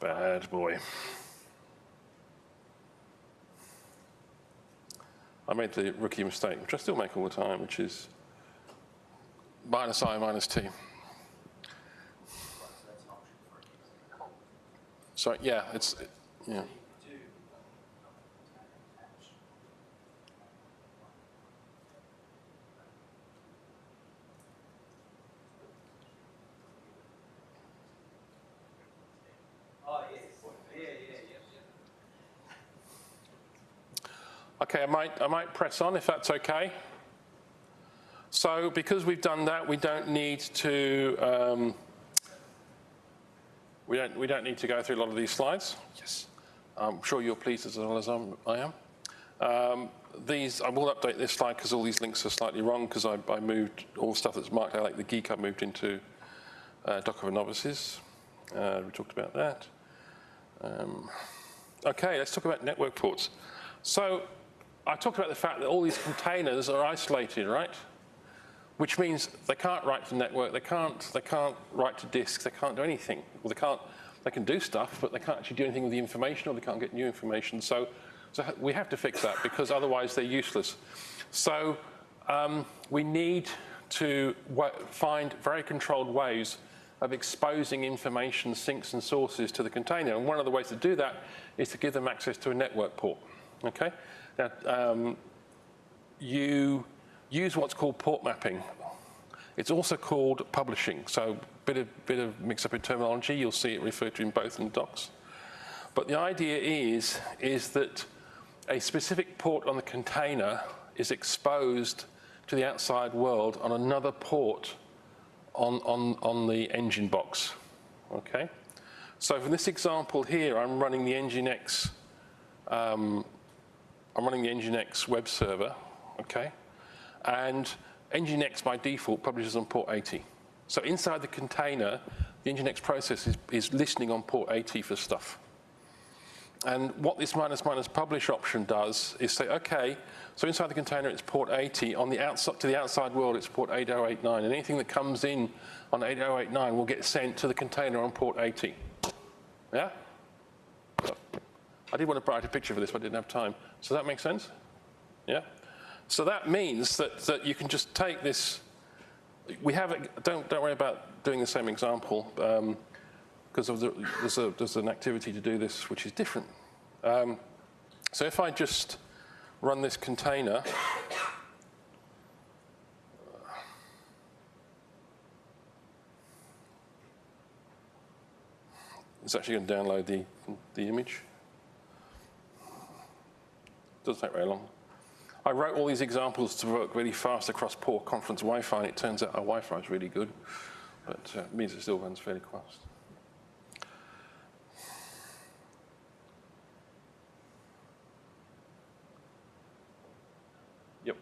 Bad boy. I made the rookie mistake, which I still make all the time, which is minus i minus t. So yeah, it's yeah. Okay, I might, I might press on if that's okay. So because we've done that, we don't need to, um, we, don't, we don't need to go through a lot of these slides. Yes. I'm sure you're pleased as well as I'm, I am. Um, these, I will update this slide because all these links are slightly wrong because I, I moved all the stuff that's marked out like the geek I moved into uh, Docker for Novices. Uh, we talked about that. Um, okay, let's talk about network ports. So I talked about the fact that all these containers are isolated, right? Which means they can't write to network, they can't, they can't write to disks, they can't do anything. Well, they can't, they can do stuff, but they can't actually do anything with the information or they can't get new information. So, so we have to fix that because otherwise they're useless. So um, we need to find very controlled ways of exposing information, sinks and sources to the container. And one of the ways to do that is to give them access to a network port, okay? Now, um, you use what's called port mapping. It's also called publishing, so bit of, bit of mix up in terminology. You'll see it referred to in both in the docs. But the idea is, is that a specific port on the container is exposed to the outside world on another port on, on, on the engine box, okay? So for this example here, I'm running the Nginx, um, I'm running the Nginx web server, okay? And Nginx by default publishes on port 80. So inside the container, the Nginx process is, is listening on port 80 for stuff. And what this minus minus publish option does is say, okay, so inside the container it's port 80, on the outside, to the outside world it's port 8089, and anything that comes in on 8089 will get sent to the container on port 80. Yeah? I did want to write a picture for this, but I didn't have time. So that makes sense? Yeah? So that means that, that you can just take this, we have, it, don't, don't worry about doing the same example, because um, the, there's, there's an activity to do this which is different. Um, so if I just run this container, it's actually going to download the, the image. Doesn't take very long. I wrote all these examples to work really fast across poor conference Wi-Fi, and it turns out our Wi-Fi is really good, but uh, it means it still runs fairly fast. Yep.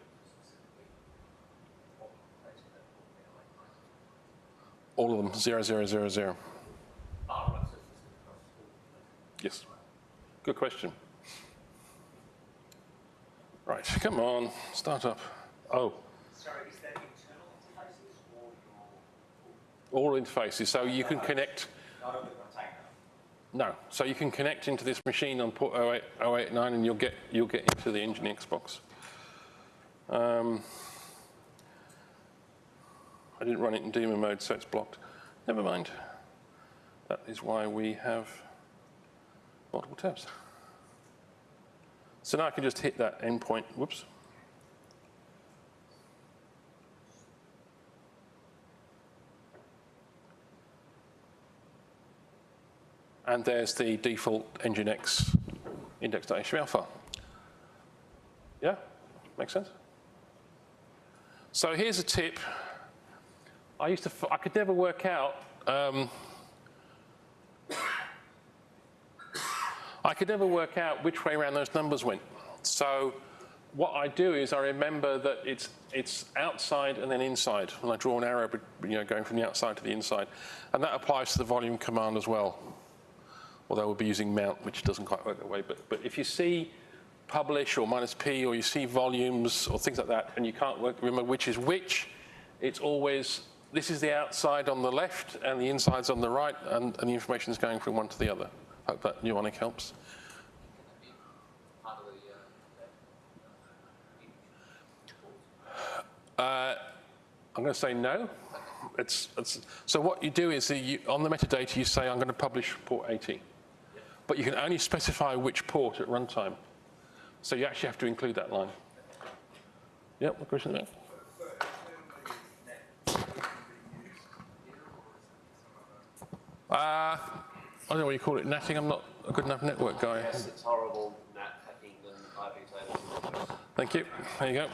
All of them, zero, zero, zero, zero. Yes. Good question. Right, come on, start up. Oh. Sorry, is that internal interfaces or your? All interfaces, so you can connect. Not of the container. No, so you can connect into this machine on port 08, 089 and you'll get, you'll get into the Nginx box. Um, I didn't run it in daemon mode, so it's blocked. Never mind. That is why we have multiple tabs. So now I can just hit that endpoint, whoops. And there's the default Nginx index.html file. Yeah, makes sense? So here's a tip. I used to, I could never work out um, I could never work out which way around those numbers went. So what I do is I remember that it's, it's outside and then inside, and I draw an arrow you know, going from the outside to the inside. And that applies to the volume command as well. Although we'll be using mount, which doesn't quite work that way. But, but if you see publish or minus P, or you see volumes or things like that, and you can't work, remember which is which, it's always, this is the outside on the left and the inside's on the right, and, and the information is going from one to the other. Hope that mnemonic helps. Uh, I'm going to say no. It's, it's, so what you do is you, on the metadata you say I'm going to publish port 80. But you can only specify which port at runtime. So you actually have to include that line. Yep, what question there? Uh, I don't know what you call it, natting. I'm not a good enough network guy. Yes, it's horrible nat hacking than IP tables. Thank you. There you go.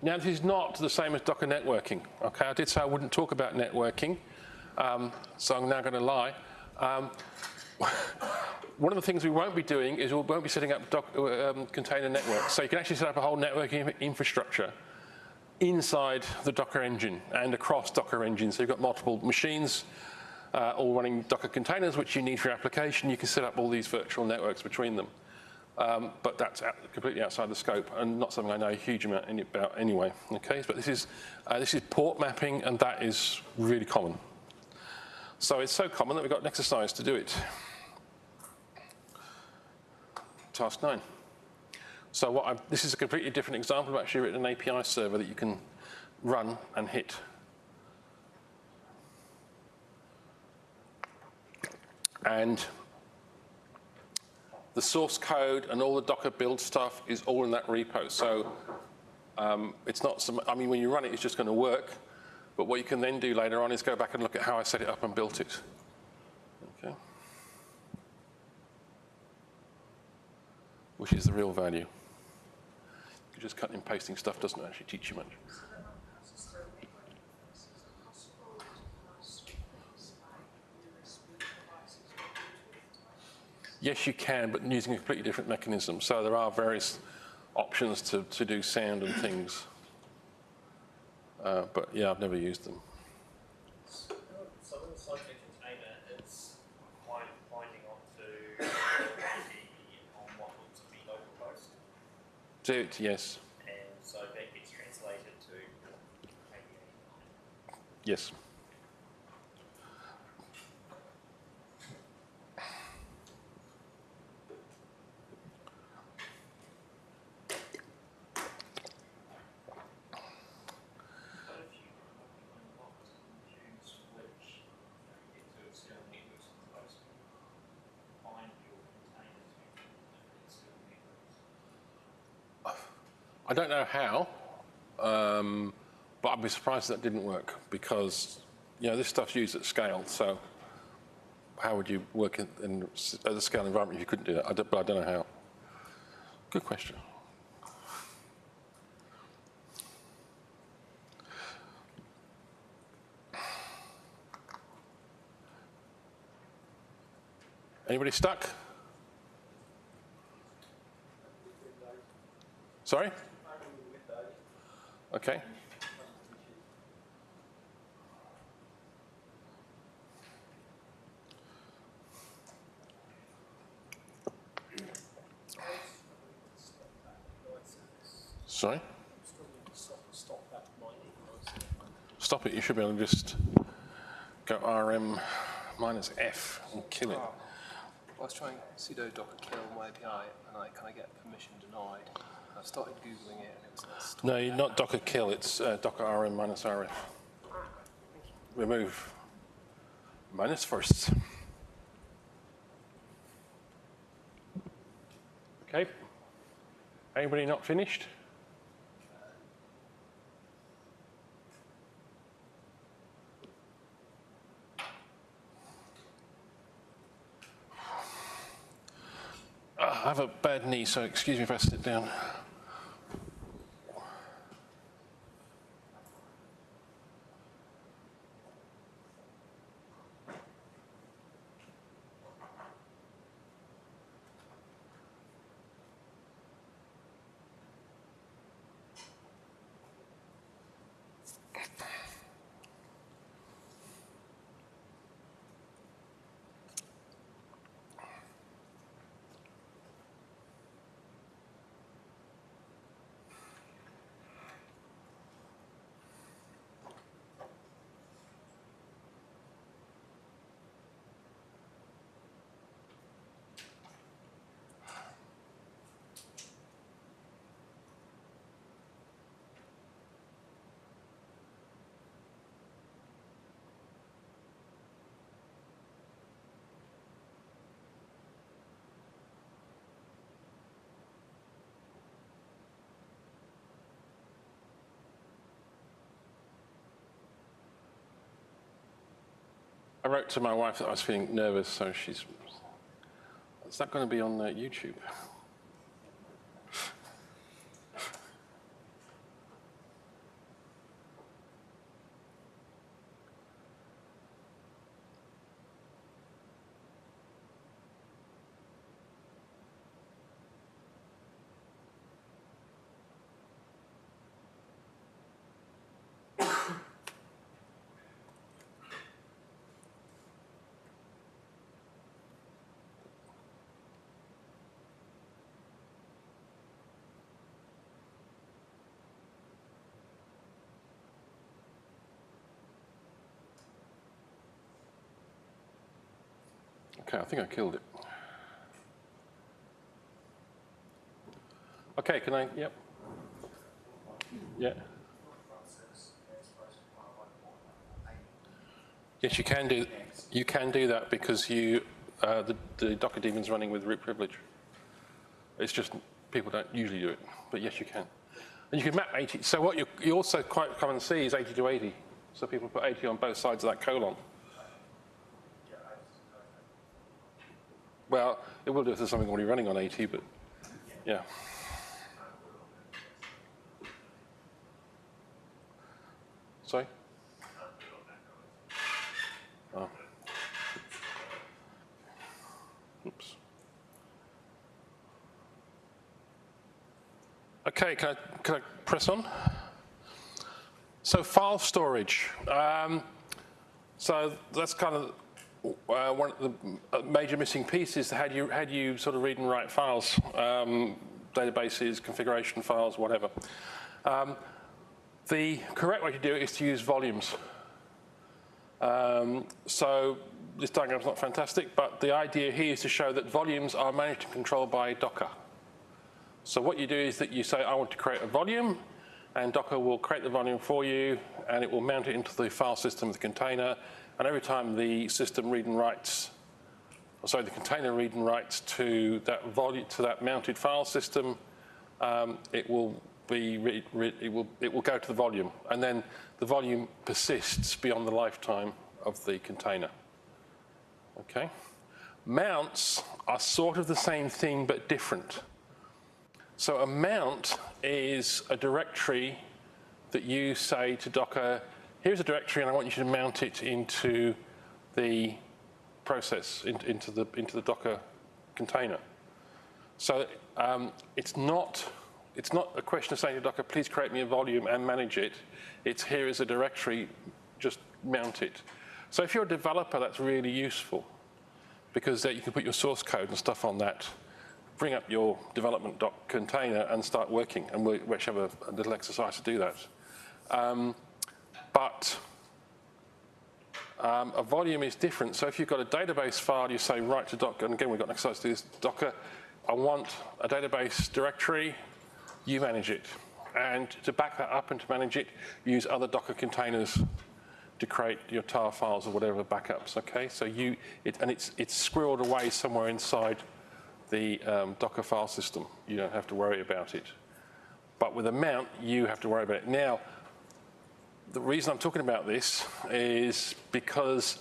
Now, this is not the same as Docker networking. Okay, I did say I wouldn't talk about networking, um, so I'm now going to lie. Um, one of the things we won't be doing is we won't be setting up doc, um, container networks. So you can actually set up a whole networking infrastructure inside the Docker engine and across Docker engine. So you've got multiple machines uh, all running Docker containers, which you need for your application. You can set up all these virtual networks between them. Um, but that's out, completely outside the scope and not something I know a huge amount any, about anyway. Okay, but this is, uh, this is port mapping and that is really common. So it's so common that we've got an exercise to do it. Task nine. So what I've, this is a completely different example. I've actually written an API server that you can run and hit. And the source code and all the Docker build stuff is all in that repo. So um, it's not, some, I mean, when you run it, it's just going to work. But what you can then do later on is go back and look at how I set it up and built it. Okay. Which is the real value. Just cutting and pasting stuff doesn't actually teach you much. Yes, you can, but using a completely different mechanism. So there are various options to, to do sound and things. Uh, but yeah, I've never used them. So in the Cyclic container, it's bind, binding onto the on what looks to be localhost, Do it, yes, and so that gets translated to yes. But if you unlocked and choose which, get to external networks and close, bind your container to different external networks. I don't know how, um, but I'd be surprised if that didn't work because, you know, this stuff's used at scale. So how would you work in, in at a scale environment if you couldn't do that? I don't, but I don't know how. Good question. Anybody stuck? Sorry? Okay. Sorry? Stop it, you should be able to just go RM minus F and kill it. Ah. I was trying sudo docker kill my API and I kind of get permission denied. I started googling it and it was like, No, that. not Docker kill, it's uh, Docker RM minus RF. Remove minus first. Okay. Anybody not finished? Ah, I have a bad knee, so excuse me if I sit down. Wrote to my wife that I was feeling nervous, so she's. Is that going to be on uh, YouTube? Okay, I think I killed it. Okay, can I, yep. Yeah. Yes, you can do, you can do that because you, uh, the, the Docker daemon's running with root privilege. It's just, people don't usually do it, but yes, you can. And you can map 80, so what you, you also quite common see is 80 to 80. So people put 80 on both sides of that colon. Well, it will do if there's something already running on AT, but yeah. Sorry? Oh. Oops. Okay, can I, can I press on? So file storage. Um, so that's kind of uh, one of the uh, major missing pieces. How do you, how do you sort of read and write files, um, databases, configuration files, whatever. Um, the correct way to do it is to use volumes. Um, so this diagram's not fantastic, but the idea here is to show that volumes are managed and controlled by Docker. So what you do is that you say, I want to create a volume, and Docker will create the volume for you, and it will mount it into the file system of the container, and every time the system read and writes, or sorry, the container read and writes to that volume, to that mounted file system, um, it will be, read, read, it will, it will go to the volume. And then the volume persists beyond the lifetime of the container. Okay? Mounts are sort of the same thing, but different. So a mount is a directory that you say to Docker, here's a directory and I want you to mount it into the process, in, into, the, into the Docker container. So um, it's, not, it's not a question of saying to Docker, please create me a volume and manage it. It's here is a directory, just mount it. So if you're a developer, that's really useful because you can put your source code and stuff on that, bring up your development doc container and start working. And we, we actually have a, a little exercise to do that. Um, but um, a volume is different. So if you've got a database file, you say write to Docker, and again, we've got an exercise to this, Docker, I want a database directory, you manage it. And to back that up and to manage it, use other Docker containers to create your tar files or whatever backups, okay? So you, it, and it's, it's squirreled away somewhere inside the um, Docker file system. You don't have to worry about it. But with a mount, you have to worry about it. Now, the reason I'm talking about this is because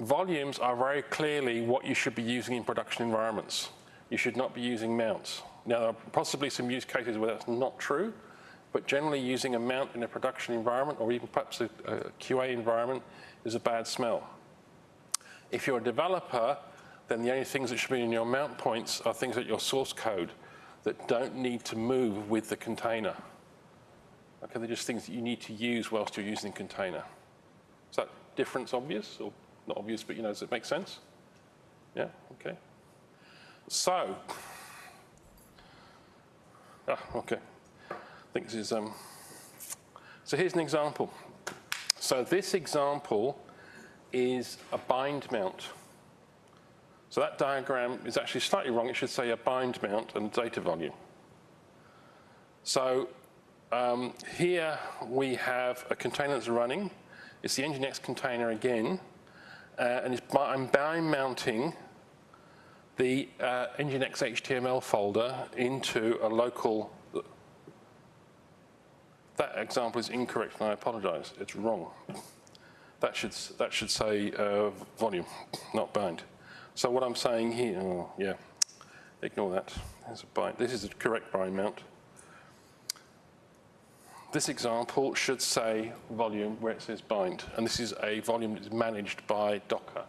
volumes are very clearly what you should be using in production environments. You should not be using mounts. Now, there are possibly some use cases where that's not true, but generally using a mount in a production environment or even perhaps a, a QA environment is a bad smell. If you're a developer, then the only things that should be in your mount points are things like your source code that don't need to move with the container. Okay, they're just things that you need to use whilst you're using container. Is that difference obvious or not obvious, but you know, does it make sense? Yeah, okay. So, ah, okay. I think this is, um, so here's an example. So this example is a bind mount. So that diagram is actually slightly wrong. It should say a bind mount and data volume. So um, here we have a container that's running. It's the Nginx container again. Uh, and I'm bind mounting the uh, Nginx HTML folder into a local. That example is incorrect and I apologize. It's wrong. that should, that should say uh, volume, not bind. So what I'm saying here, oh, yeah, ignore that. A bind. This is the correct bind mount. This example should say volume where it says bind, and this is a volume that is managed by Docker.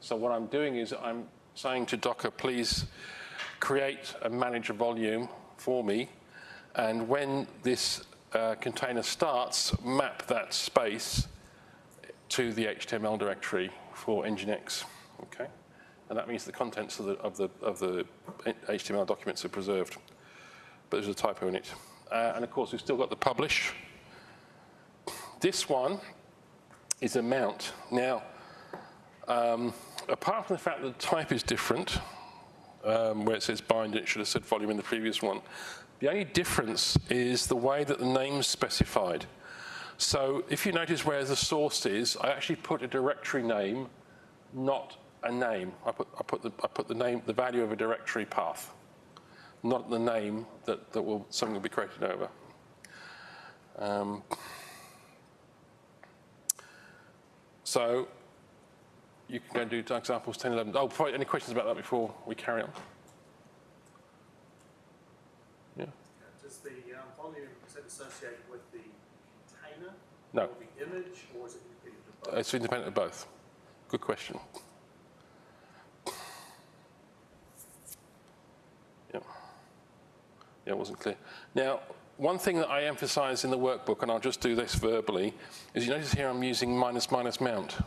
So what I'm doing is I'm saying to Docker, please create and manage a volume for me, and when this uh, container starts, map that space to the HTML directory for Nginx, okay? And that means the contents of the, of the, of the HTML documents are preserved, but there's a typo in it. Uh, and of course, we've still got the publish. This one is a mount. Now, um, apart from the fact that the type is different, um, where it says bind, it should have said volume in the previous one. The only difference is the way that the name's specified. So if you notice where the source is, I actually put a directory name, not a name. I put, I put, the, I put the name, the value of a directory path, not the name that, that will, something will be created over. Um, so you can go and do examples 10, 11. Oh, probably any questions about that before we carry on? Yeah. Does the um, volume, is it associated with the container? No. Or the image, or is it independent of both? It's independent of both. Good question. Yeah, it wasn't clear. Now, one thing that I emphasize in the workbook, and I'll just do this verbally, is you notice here I'm using minus minus mount.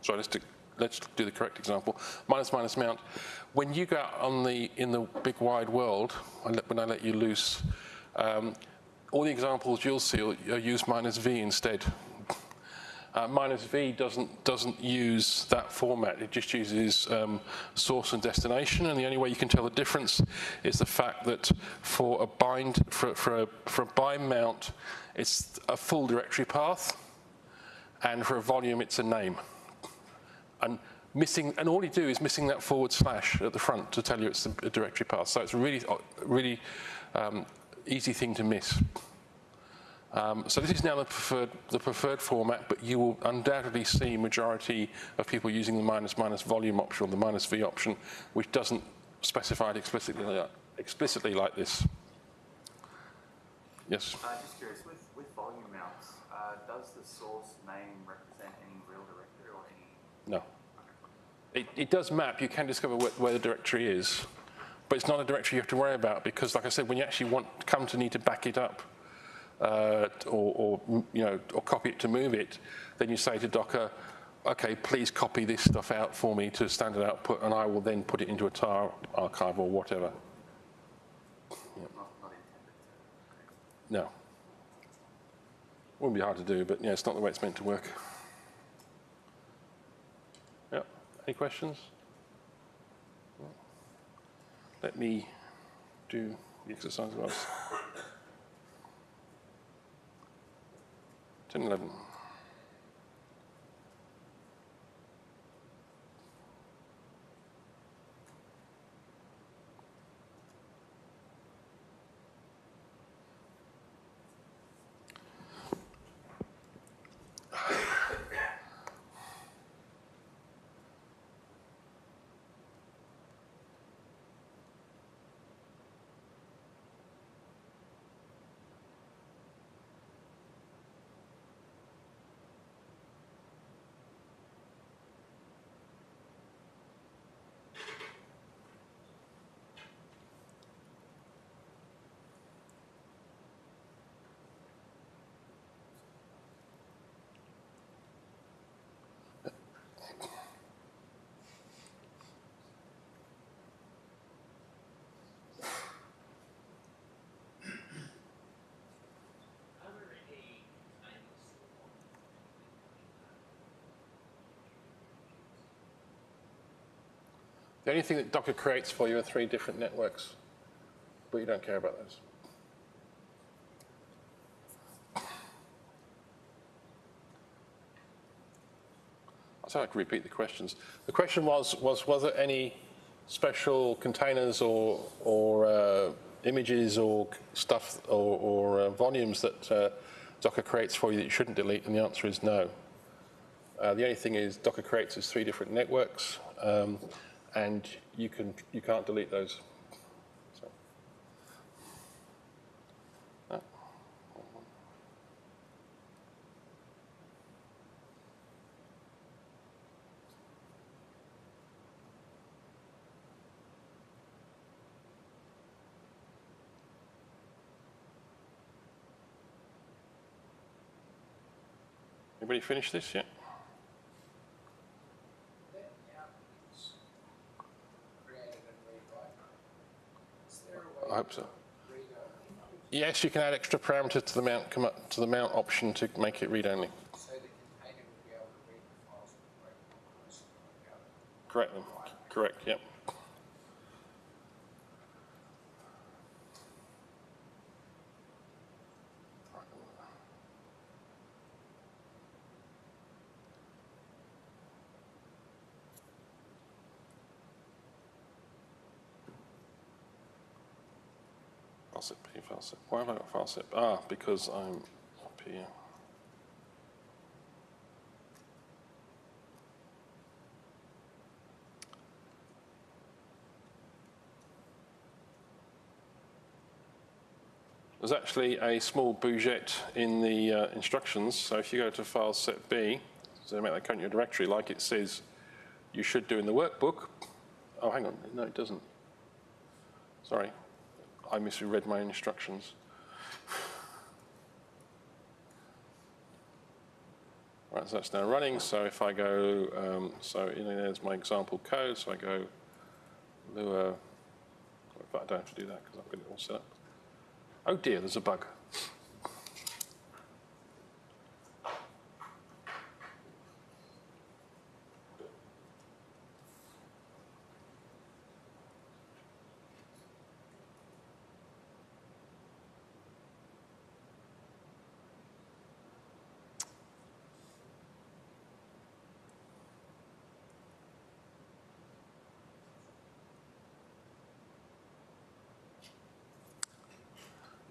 Sorry, let's do, let's do the correct example. Minus minus mount. When you go out on the, in the big wide world, when I let you loose, um, all the examples you'll see use minus V instead. Uh, minus V doesn't, doesn't use that format. It just uses um, source and destination. And the only way you can tell the difference is the fact that for a bind, for, for, a, for a bind mount, it's a full directory path. And for a volume, it's a name. And missing, and all you do is missing that forward slash at the front to tell you it's a directory path. So it's a really, really um, easy thing to miss. Um, so this is now the preferred, the preferred format, but you will undoubtedly see majority of people using the minus minus volume option or the minus V option, which doesn't specify it explicitly, like- explicitly like this. Yes. Uh, just curious, with, with volume mounts, uh, does the source name represent any real directory or any? No. It, it does map. You can discover where, where the directory is, but it's not a directory you have to worry about because, like I said, when you actually want come to need to back it up uh, or, or you know or copy it to move it, then you say to Docker, "Okay, please copy this stuff out for me to standard output, and I will then put it into a tar archive or whatever." Not. No. Wouldn't be hard to do, but yeah, it's not the way it's meant to work. Yeah. Any questions? Let me do the exercise well. 10, 11. The only thing that Docker creates for you are three different networks, but you don't care about those. Said I could repeat the questions. The question was, was, was there any special containers or, or uh, images or stuff or, or uh, volumes that uh, Docker creates for you that you shouldn't delete? And the answer is no. Uh, the only thing is Docker creates is three different networks, um, and you can you can't delete those. So. Ah. Everybody finished this yet? That now is created and rewrite. Is there a way I hope so. to read only Yes, you can add extra parameters to the mount come up to the mount option to make it read only. so the container will be able to read the files that break across the code? Correct. Correct. Yep. File set P, file set. Why have I got file set? Ah, because I'm up here. There's actually a small bougette in the uh, instructions. So if you go to file set B, so make that current your directory like it says you should do in the workbook. Oh, hang on. No, it doesn't. Sorry. I misread my instructions. Right, so that's now running. So if I go, um, so you know, there's my example code. So I go Lua. I don't have to do that because I've got it all set up. Oh dear, there's a bug.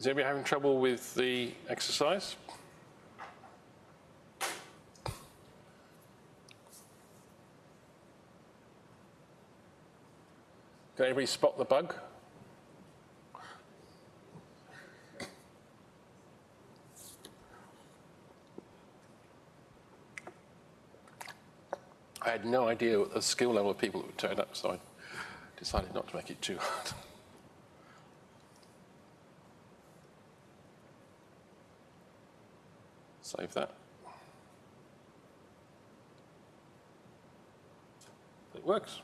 Is anybody having trouble with the exercise? Can anybody spot the bug? I had no idea what the skill level of people that would turn up, so I decided not to make it too hard. Save that. It works.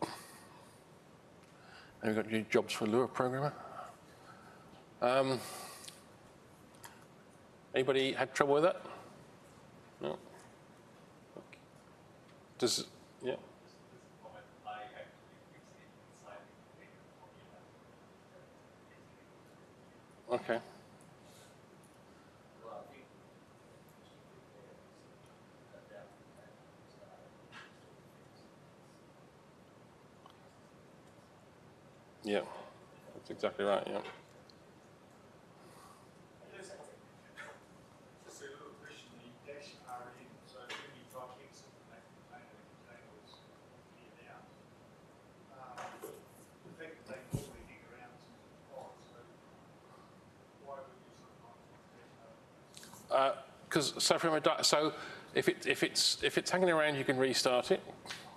And we've got new jobs for Lua programmer. Um, anybody had trouble with that? No. Okay. Does yeah. Okay. Well, I think Yeah. That's exactly right. Yeah. Just a little question, the dash RM, so when you type exit from that container, the container was cleared out. Um, The fact that they normally hang around to the pod, so why would you of like dash because so from a so if it if it's if it's hanging around, you can restart it.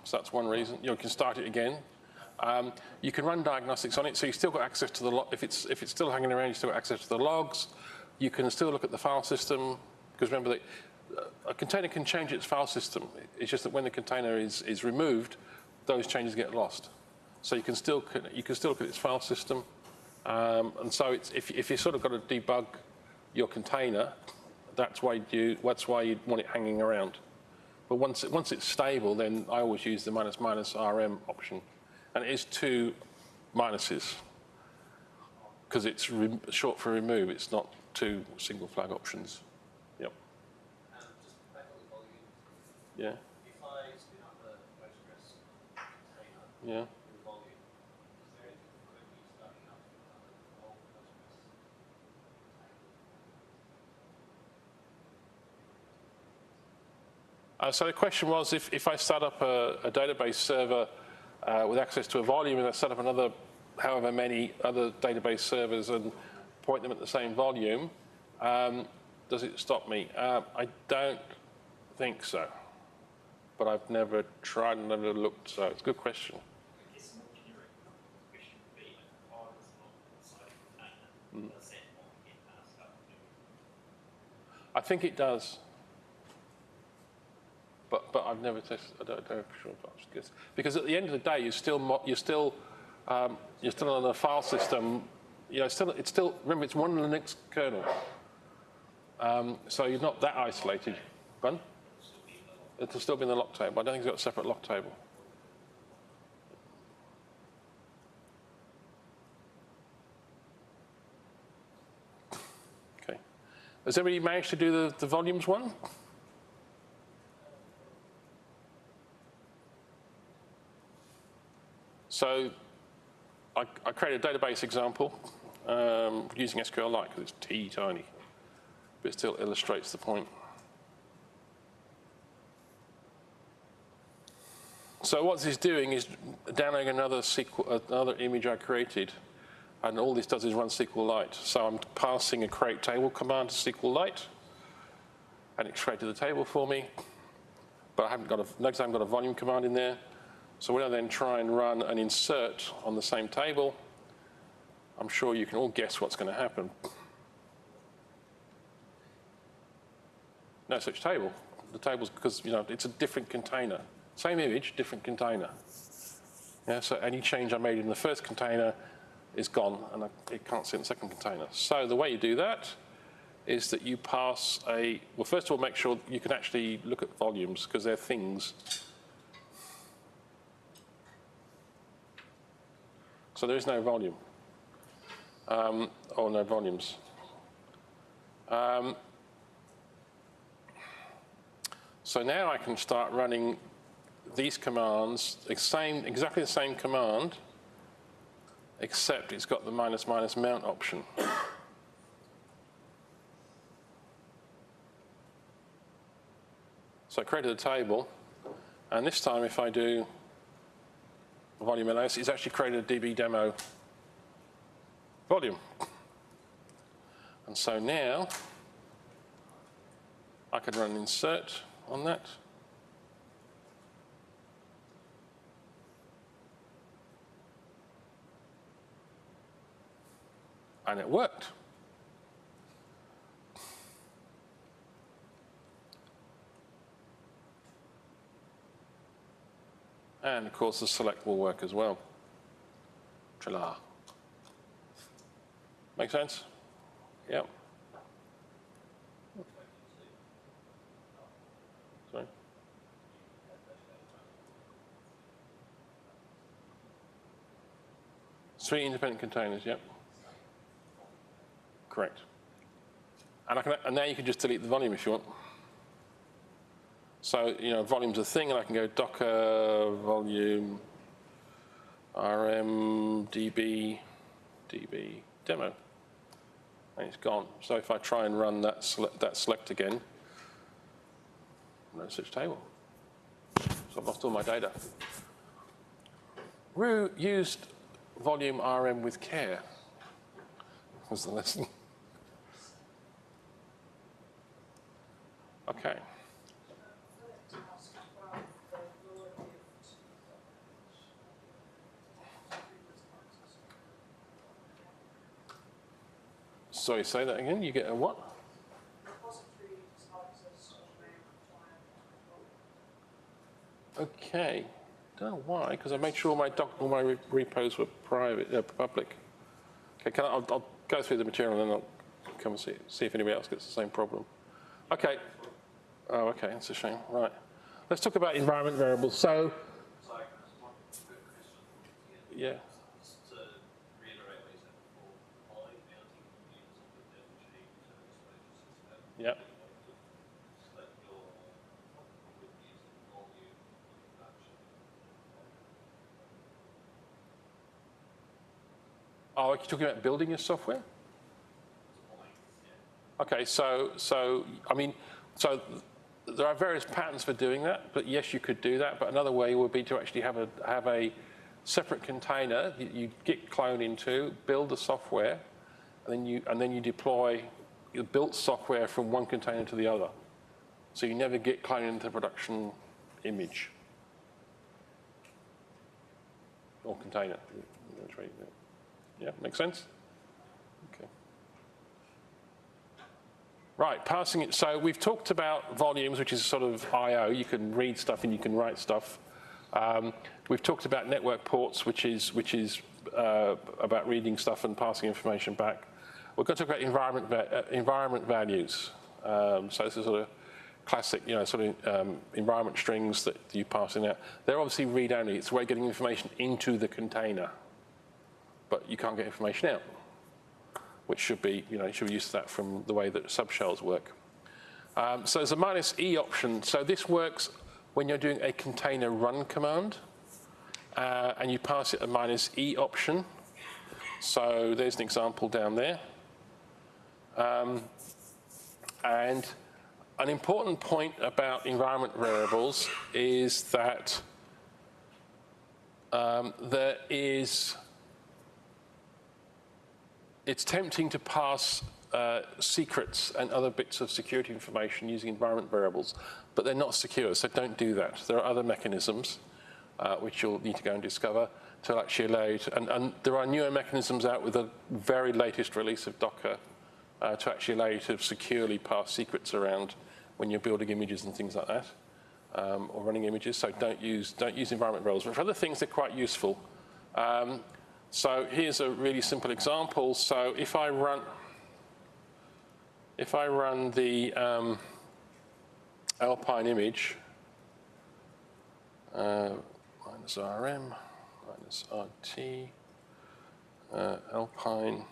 So that's one reason. You can start it again. Um, you can run diagnostics on it, so you still got access to the. If it's if it's still hanging around, you still got access to the logs. You can still look at the file system because remember that uh, a container can change its file system. It's just that when the container is is removed, those changes get lost. So you can still you can still look at its file system, um, and so it's, if if you sort of got to debug your container, that's why you that's why you want it hanging around. But once it, once it's stable, then I always use the minus minus RM option, and it is two minuses because it's short for remove. It's not two single flag options. Yep. Yeah. Yeah. Uh, so the question was if, if I start up a, a database server uh, with access to a volume and I set up another however many other database servers and point them at the same volume, um, does it stop me? Uh, I don't think so. But I've never tried and never looked, so it's a good question. I guess a more generic question would be, like, if I was not inside a container, does that not get passed up to I think it does. But, but I've never tested, I don't know for sure. but I guess- Because at the end of the day, you're still you're still, um, you're still on a file system, you know, it's still, it's still, remember, it's one Linux kernel. Um, so you're not that isolated. Pardon? It'll still be in the lock table. I don't think it's got a separate lock table. Okay. Has everybody managed to do the, the volumes one? So I, I created a database example um, using SQLite because it's teeny tiny, but it still illustrates the point. So what this is doing is downloading another SQL, another image I created, and all this does is run SQLite. So I'm passing a create table command to SQLite, and it created the table for me. But I haven't got a, notice I haven't got a volume command in there. So when I then try and run an insert on the same table, I'm sure you can all guess what's going to happen. No such table. The table's because you know it's a different container. Same image, different container. Yeah, so any change I made in the first container is gone, and I, it can't sit in the second container. So the way you do that is that you pass a, well, first of all, make sure you can actually look at volumes, because they're things. So there is no volume, um, or no volumes. Um, so now I can start running these commands, same, exactly the same command, except it's got the minus minus mount option. So I created a table, and this time if I do volume LS, it's actually created a DB demo volume. And so now I could run insert on that. And it worked. And of course, the select will work as well. Trilla. Make sense? Yep. Sorry. Three independent containers, yep. Correct. And, can, and now you can just delete the volume if you want. So, you know, volume's a thing, and I can go docker volume rm db db demo, and it's gone. So if I try and run that that select again, no such table. So I've lost all my data. Rue used volume rm with care was the lesson. Okay. Sorry, say that again. You get a what? Okay. Don't know why, because I made sure my doc, all my re- repos were private, uh, public. Okay, can I, I'll, I'll go through the material and then I'll come and see, see if anybody else gets the same problem. Okay. Oh, okay, that's a shame. Right. Let's talk about environment variables. So, Sorry, just one quick question. yeah. Just to reiterate what you said before, by mounting computers on the Devonshire user exposure system, Yep. Oh, are you talking about building your software? Okay, so, so, I mean, so there are various patterns for doing that, but yes, you could do that. But another way would be to actually have a have a separate container that you git clone into, build the software, and then you and then you deploy the built software from one container to the other. So you never get clone into production image or container. Yeah, makes sense? Okay. Right, passing it. So we've talked about volumes, which is sort of I.O. You can read stuff and you can write stuff. Um, we've talked about network ports, which is, which is uh, about reading stuff and passing information back. We're going to talk about environment, uh, environment values. Um, so this is sort of classic, you know, sort of um, environment strings that you pass in out. They're obviously read-only. It's a way of getting information into the container, but you can't get information out, which should be, you know, you should be used to that from the way that subshells work. Um, so there's a minus E option. So this works when you're doing a container run command, uh, and you pass it a minus E option. So there's an example down there. Um, and an important point about environment variables is that um, there is, it's tempting to pass uh, secrets and other bits of security information using environment variables, but they're not secure, so don't do that. There are other mechanisms uh, which you'll need to go and discover to actually allow you to, and, and there are newer mechanisms out with the very latest release of Docker uh, to actually allow you to securely pass secrets around when you're building images and things like that, um, or running images. So don't use, don't use environment roles. But for other things, they're quite useful. Um, so here's a really simple example. So if I run, if I run the um, Alpine image, uh, minus RM, minus RT, uh, Alpine,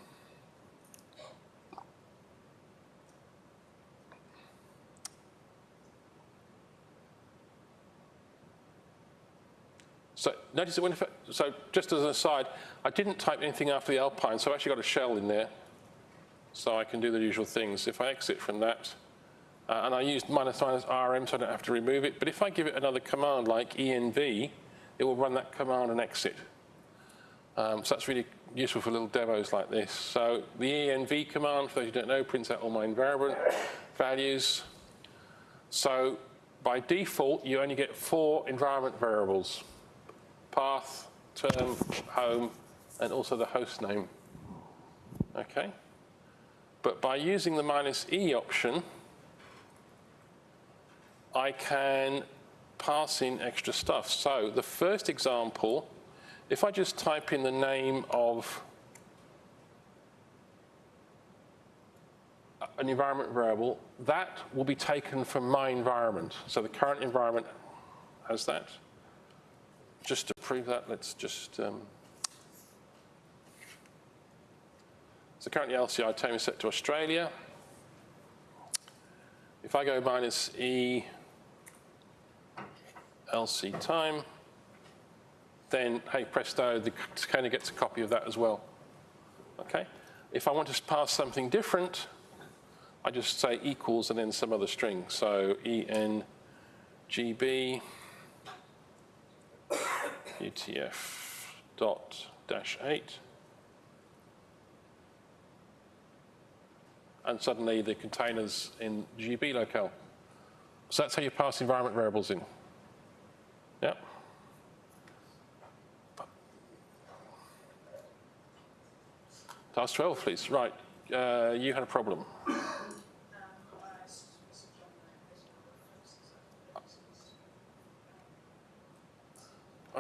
So notice that when, so just as an aside, I didn't type anything after the Alpine, so I've actually got a shell in there. So I can do the usual things. If I exit from that, uh, and I used minus minus RM, so I don't have to remove it. But if I give it another command like env, it will run that command and exit. Um, so that's really useful for little demos like this. So the env command, for those who don't know, prints out all my environment values. So by default, you only get four environment variables path, term, home, and also the host name. Okay? But by using the minus E option, I can pass in extra stuff. So the first example, if I just type in the name of an environment variable, that will be taken from my environment. So the current environment has that just prove that, let's just, um, so currently LCI time is set to Australia. If I go minus E LC time, then hey presto, the container gets a copy of that as well. Okay? If I want to pass something different, I just say equals and then some other string. So ENGB UTF dot dash 8. And suddenly the container's in GB locale. So that's how you pass environment variables in. Yeah. Task 12, please. Right, uh, you had a problem.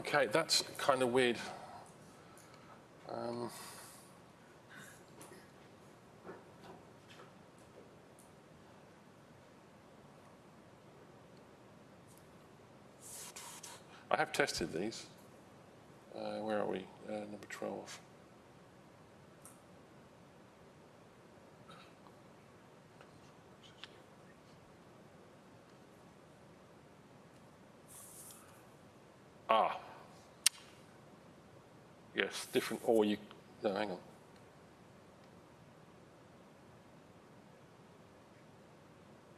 Okay, that's kind of weird. Um, I have tested these. Uh, where are we? Uh, number 12. Ah, Yes, different, or you, no, hang on.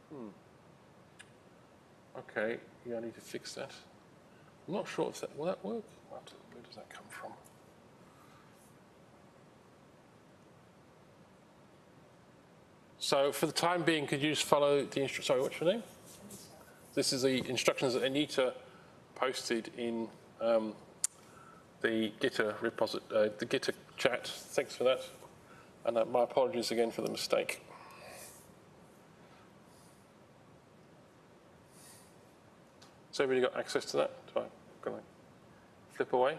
Hmm. Okay, yeah, I need to fix that. I'm not sure if that, will that work? Where does that come from? So for the time being, could you just follow the instru, sorry, what's your name? This is the instructions that Anita posted in um, the Gitter uh, the Gitter chat. Thanks for that. And uh, my apologies again for the mistake. Has everybody got access to that? Do I, can I flip away?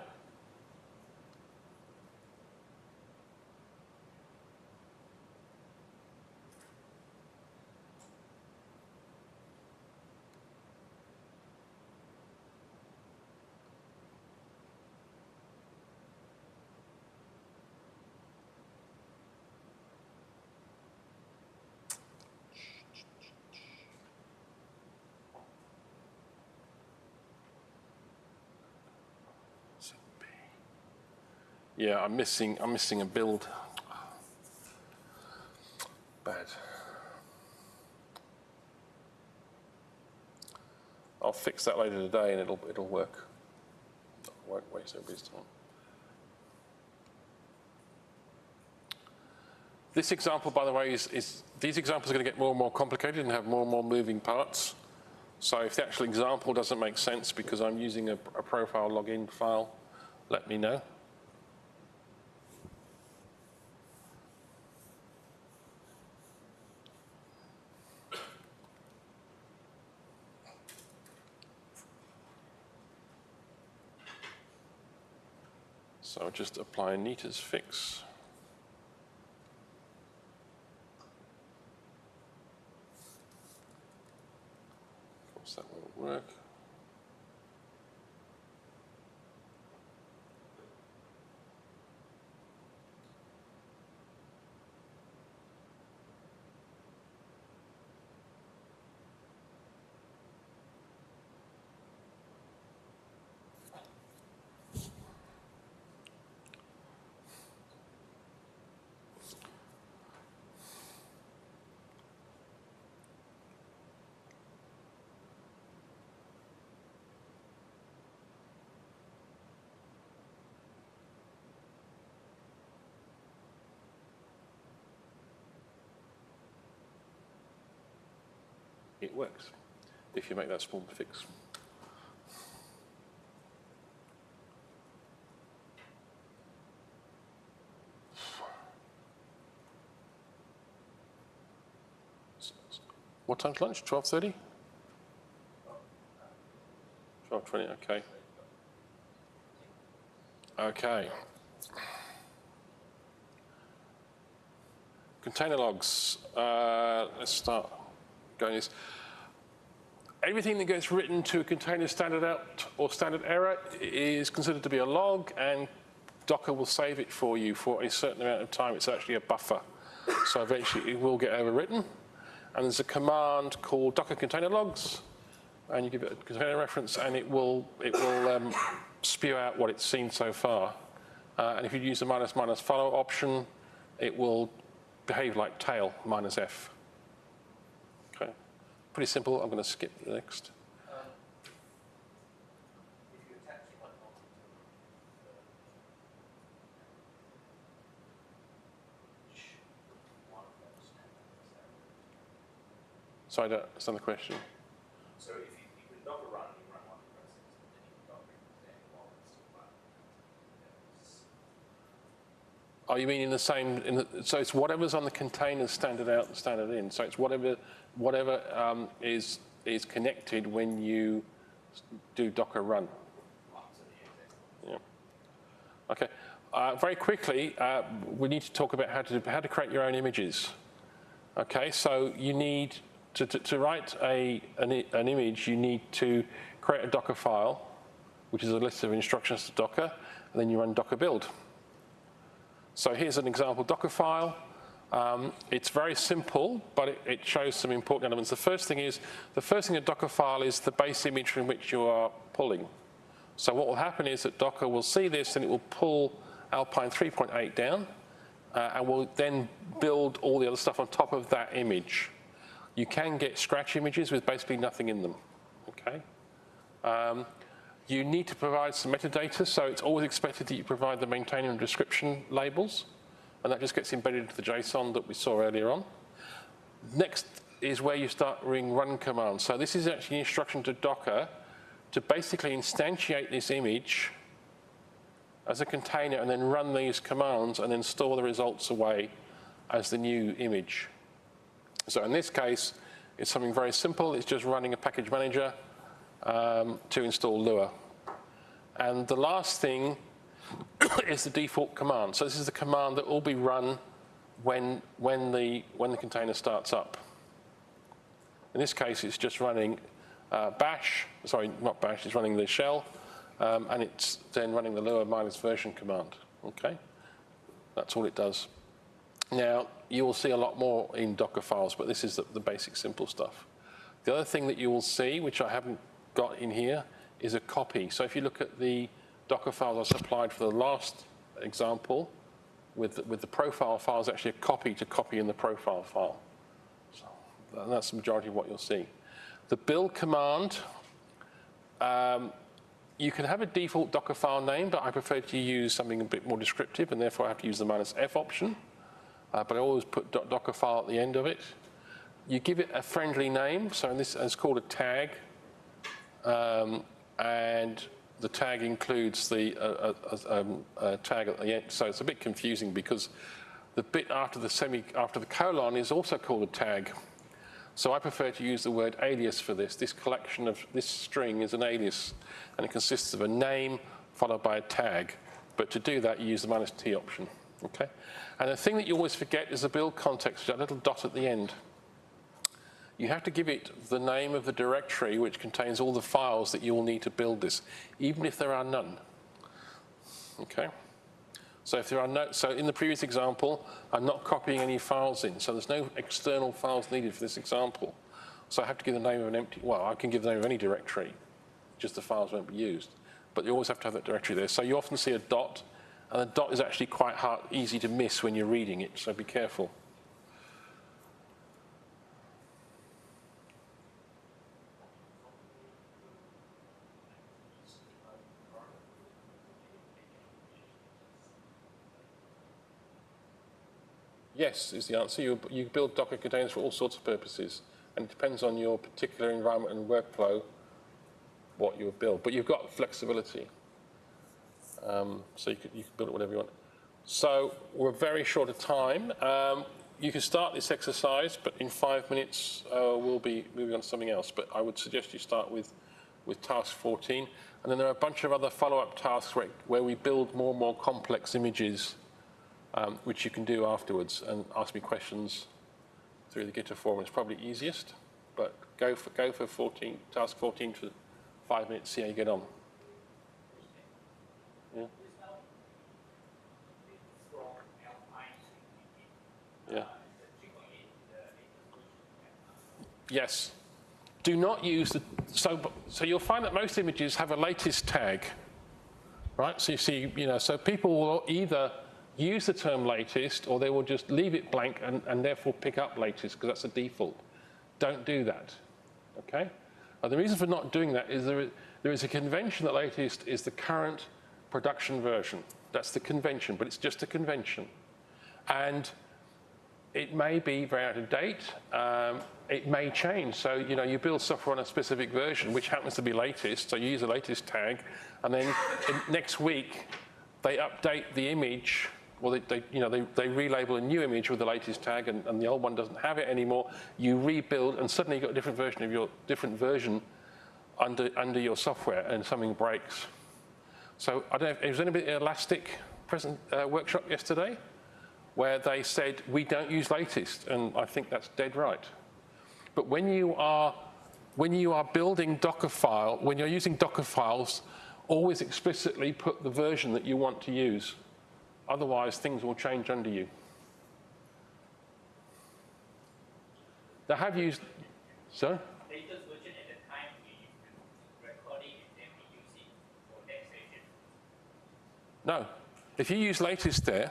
Yeah, I'm missing, I'm missing a build. Bad. I'll fix that later today and it'll, it'll work. Won't waste everybody's time. This example, by the way, is, is these examples are going to get more and more complicated and have more and more moving parts. So if the actual example doesn't make sense because I'm using a, a profile login file, let me know. So I'll just apply Nita's fix. Of course, that won't work. It works if you make that small fix. What time's lunch? 12.30? 12.20, okay. Okay. Container logs. Uh, let's start going this. Everything that gets written to a container standard out or standard error is considered to be a log and Docker will save it for you for a certain amount of time. It's actually a buffer. So eventually it will get overwritten. And there's a command called docker container logs and you give it a container reference and it will, it will um, spew out what it's seen so far. Uh, and if you use the minus minus follow option, it will behave like tail minus f. Pretty simple. I'm going to skip the next. Sorry, if you attach one onto which one of those standards is So I don't understand the question. So if you, you can run, you run one process, and then you can Docker extend while it's still running. Oh, you mean in the same, in the, so it's whatever's on the container standard out and standard in. So it's whatever, whatever um, is, is connected when you do Docker run. Yeah. Okay. Uh, very quickly, uh, we need to talk about how to, how to create your own images. Okay, so you need to, to, to write a, an, an image, you need to create a Docker file, which is a list of instructions to Docker, and then you run Docker build. So here's an example Docker file. Um, it's very simple, but it, it shows some important elements. The first thing is, the first thing a Docker file is the base image from which you are pulling. So what will happen is that Docker will see this and it will pull Alpine 3.8 down uh, and will then build all the other stuff on top of that image. You can get scratch images with basically nothing in them. okay? Um, you need to provide some metadata, so it's always expected that you provide the maintainer and description labels, and that just gets embedded into the JSON that we saw earlier on. Next is where you start running run commands. So this is actually an instruction to Docker to basically instantiate this image as a container and then run these commands and then store the results away as the new image. So in this case, it's something very simple. It's just running a package manager um, to install Lua. And the last thing is the default command. So this is the command that will be run when, when, the, when the container starts up. In this case, it's just running uh, bash, sorry, not bash, it's running the shell, um, and it's then running the Lua minus version command, okay? That's all it does. Now, you will see a lot more in Docker files, but this is the, the basic simple stuff. The other thing that you will see, which I haven't got in here, is a copy. So if you look at the Docker files I supplied for the last example, with the, with the profile file is actually a copy to copy in the profile file. So that's the majority of what you'll see. The build command, um, you can have a default Docker file name, but I prefer to use something a bit more descriptive, and therefore I have to use the minus F option. Uh, but I always put Docker file at the end of it. You give it a friendly name, so this is called a tag, um, and the tag includes the uh, uh, um, uh, tag at the end. So it's a bit confusing because the bit after the semi after the colon is also called a tag. So I prefer to use the word alias for this. This collection of this string is an alias, and it consists of a name followed by a tag. But to do that, you use the minus t option. Okay. And the thing that you always forget is the build context, that little dot at the end you have to give it the name of the directory which contains all the files that you will need to build this, even if there are none. Okay? So if there are no, so in the previous example, I'm not copying any files in, so there's no external files needed for this example. So I have to give the name of an empty, well, I can give the name of any directory, just the files won't be used. But you always have to have that directory there. So you often see a dot, and the dot is actually quite hard, easy to miss when you're reading it, so be careful. Yes, is the answer. You, you build Docker containers for all sorts of purposes, and it depends on your particular environment and workflow what you build. But you've got flexibility, um, so you can, you build it whatever you want. So we're very short of time. Um, you can start this exercise, but in five minutes uh, we'll be moving on to something else. But I would suggest you start with, with task 14. And then there are a bunch of other follow-up tasks where, where we build more and more complex images um, which you can do afterwards and ask me questions through the Gitter forum. It's probably easiest, but go for, go for 14, task 14 for five minutes, see how you get on. Yeah. Yeah. Yes. Do not use the, so, so you'll find that most images have a latest tag, right? So you see, you know, so people will either use the term latest or they will just leave it blank and, and therefore pick up latest because that's a default. Don't do that, okay? the reason for not doing that is there is, there is a convention that latest is the current production version. That's the convention, but it's just a convention. And it may be very out of date. Um, it may change. So, you know, you build software on a specific version, which happens to be latest. So you use a latest tag. And then next week, they update the image well, they, they, you know, they, they relabel a new image with the latest tag and, and the old one doesn't have it anymore. You rebuild and suddenly you've got a different version of your different version under, under your software and something breaks. So I don't know, was anybody at Elastic present uh, workshop yesterday where they said, we don't use latest, and I think that's dead right. But when you are, when you are building Docker file, when you're using Docker files, always explicitly put the version that you want to use. Otherwise, things will change under you. They have used, sorry? Latest version at the time we recording and then we use it for that session. No. If you use latest there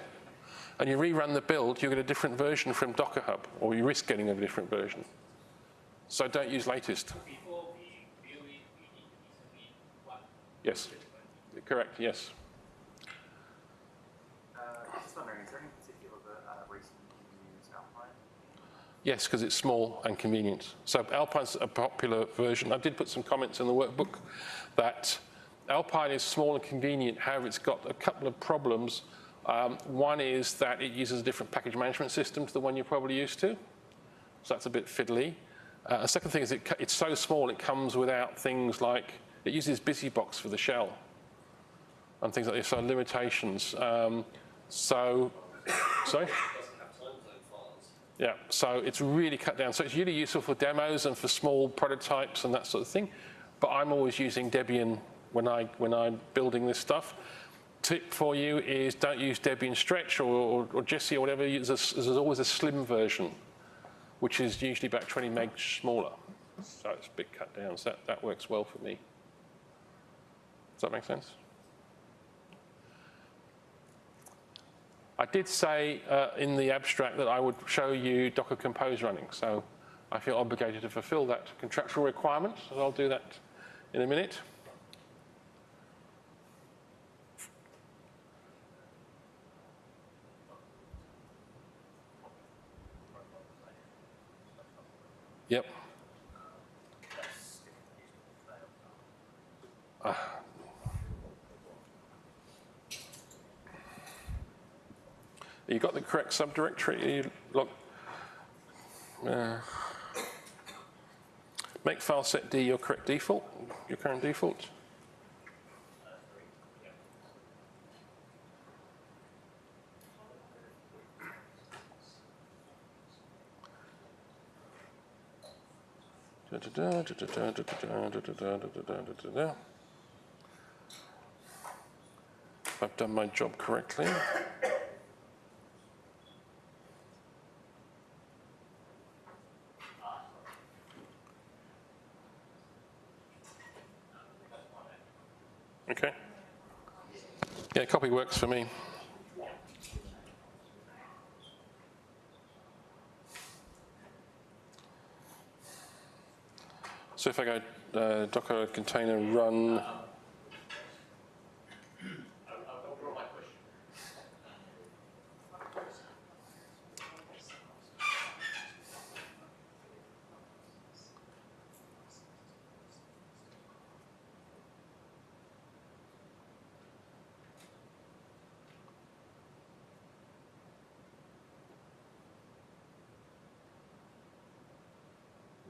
and you rerun the build, you get a different version from Docker Hub, or you risk getting a different version. So don't use latest. Before we build it Yes, correct, yes. Uh, just wondering, is there any particular uh, reason you use Alpine? Yes, because it's small and convenient. So Alpine's a popular version. I did put some comments in the workbook that Alpine is small and convenient, however, it's got a couple of problems. Um, one is that it uses a different package management system to the one you're probably used to. So that's a bit fiddly. Uh, the second thing is it, it's so small, it comes without things like, it uses BusyBox for the shell and things like this, so limitations. Um, so, sorry? It doesn't have time zone files. Yeah, so it's really cut down. So it's really useful for demos and for small prototypes and that sort of thing. But I'm always using Debian when, I, when I'm building this stuff. Tip for you is don't use Debian Stretch or, or, or Jessie or whatever. There's, a, there's always a slim version, which is usually about 20 meg smaller. So it's a bit cut down. So that, that works well for me. Does that make sense? I did say uh, in the abstract that I would show you Docker Compose running, so I feel obligated to fulfill that contractual requirement, so I'll do that in a minute. Yep. You got the correct subdirectory? You look. Uh, make file set D your correct default, your current default. I've done my job correctly. Okay. Yeah, copy works for me. So if I go uh, Docker container run,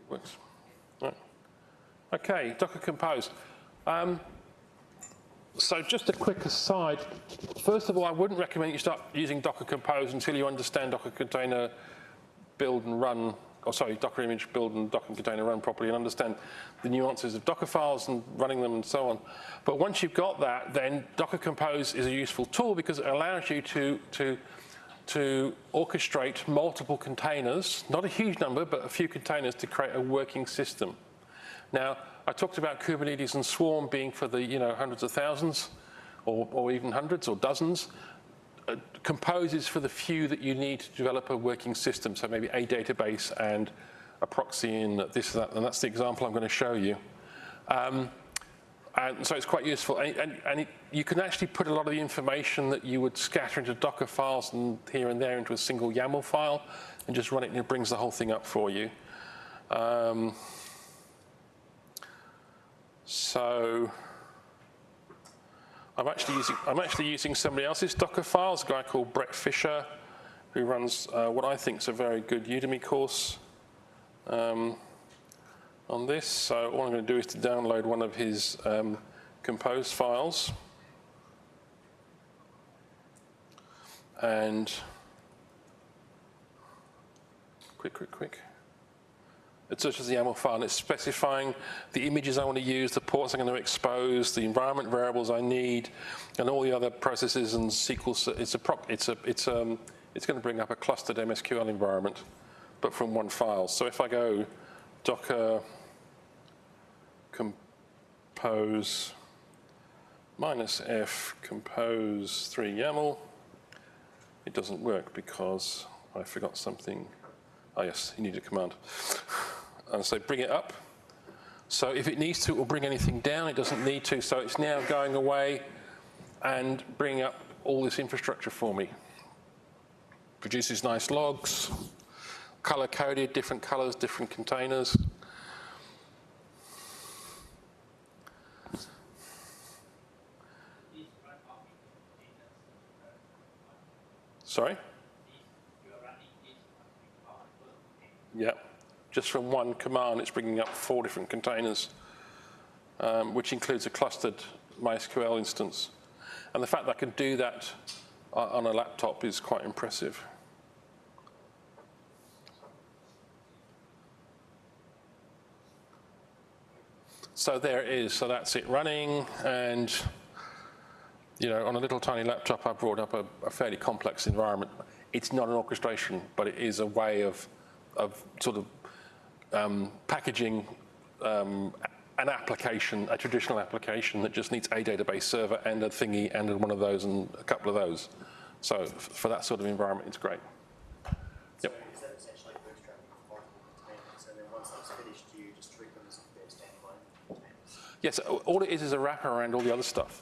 works. Right. Okay, Docker Compose. Um, so just a quick aside. First of all, I wouldn't recommend you start using Docker Compose until you understand Docker Container build and run, or sorry, Docker image build and Docker Container run properly and understand the nuances of Docker files and running them and so on. But once you've got that, then Docker Compose is a useful tool because it allows you to, to to orchestrate multiple containers, not a huge number, but a few containers to create a working system. Now, I talked about Kubernetes and Swarm being for the you know hundreds of thousands, or, or even hundreds or dozens. Uh, Compose is for the few that you need to develop a working system, so maybe a database and a proxy and this, that, and that's the example I'm going to show you. Um, and so it's quite useful. And, and, and it, you can actually put a lot of the information that you would scatter into Docker files and here and there into a single YAML file and just run it and it brings the whole thing up for you. Um, so I'm actually using I'm actually using somebody else's Docker files, a guy called Bret Fisher, who runs uh, what I think is a very good Udemy course. Um, on this. So all I'm going to do is to download one of his um, compose files. And quick, quick, quick. It's such as the YAML file, and it's specifying the images I want to use, the ports I'm going to expose, the environment variables I need, and all the other processes and SQL. It's a prop, it's a, it's um, it's going to bring up a clustered MySQL environment, but from one file. So if I go Docker compose minus f compose 3 YAML. It doesn't work because I forgot something. Oh yes, you need a command. And so bring it up. So if it needs to, it will bring anything down. It doesn't need to. So it's now going away and bringing up all this infrastructure for me. Produces nice logs, color coded, different colors, different containers, Sorry? you are running this on Yep. Just from one command, it's bringing up four different containers, um, which includes a clustered MySQL instance. And the fact that I can do that on a laptop is quite impressive. So there it is. So that's it running. And, you know, on a little tiny laptop, I brought up a, a fairly complex environment. It's not an orchestration, but it is a way of, of sort of um, packaging um, an application, a traditional application that just needs a database server and a thingy and one of those and a couple of those. So f- for that sort of environment, it's great. So is that essentially bootstrapping multiple containers, and then once that's finished, you just treat them as if they're standalone? Yes, all it is is a wrapper around all the other stuff.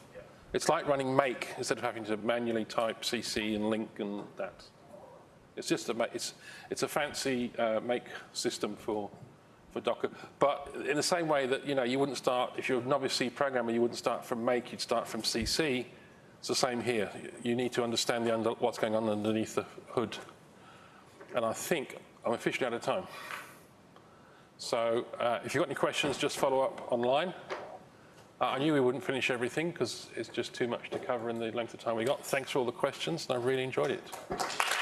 It's like running make instead of having to manually type CC and link and that. It's just a, it's, it's a fancy uh, make system for, for Docker. But in the same way that, you know, you wouldn't start, if you're a novice C programmer, you wouldn't start from make, you'd start from CC. It's the same here. You need to understand the under, what's going on underneath the hood. And I think I'm officially out of time. So uh, if you've got any questions, just follow up online. Uh, I knew we wouldn't finish everything because it's just too much to cover in the length of time we got. Thanks for all the questions, and I really enjoyed it.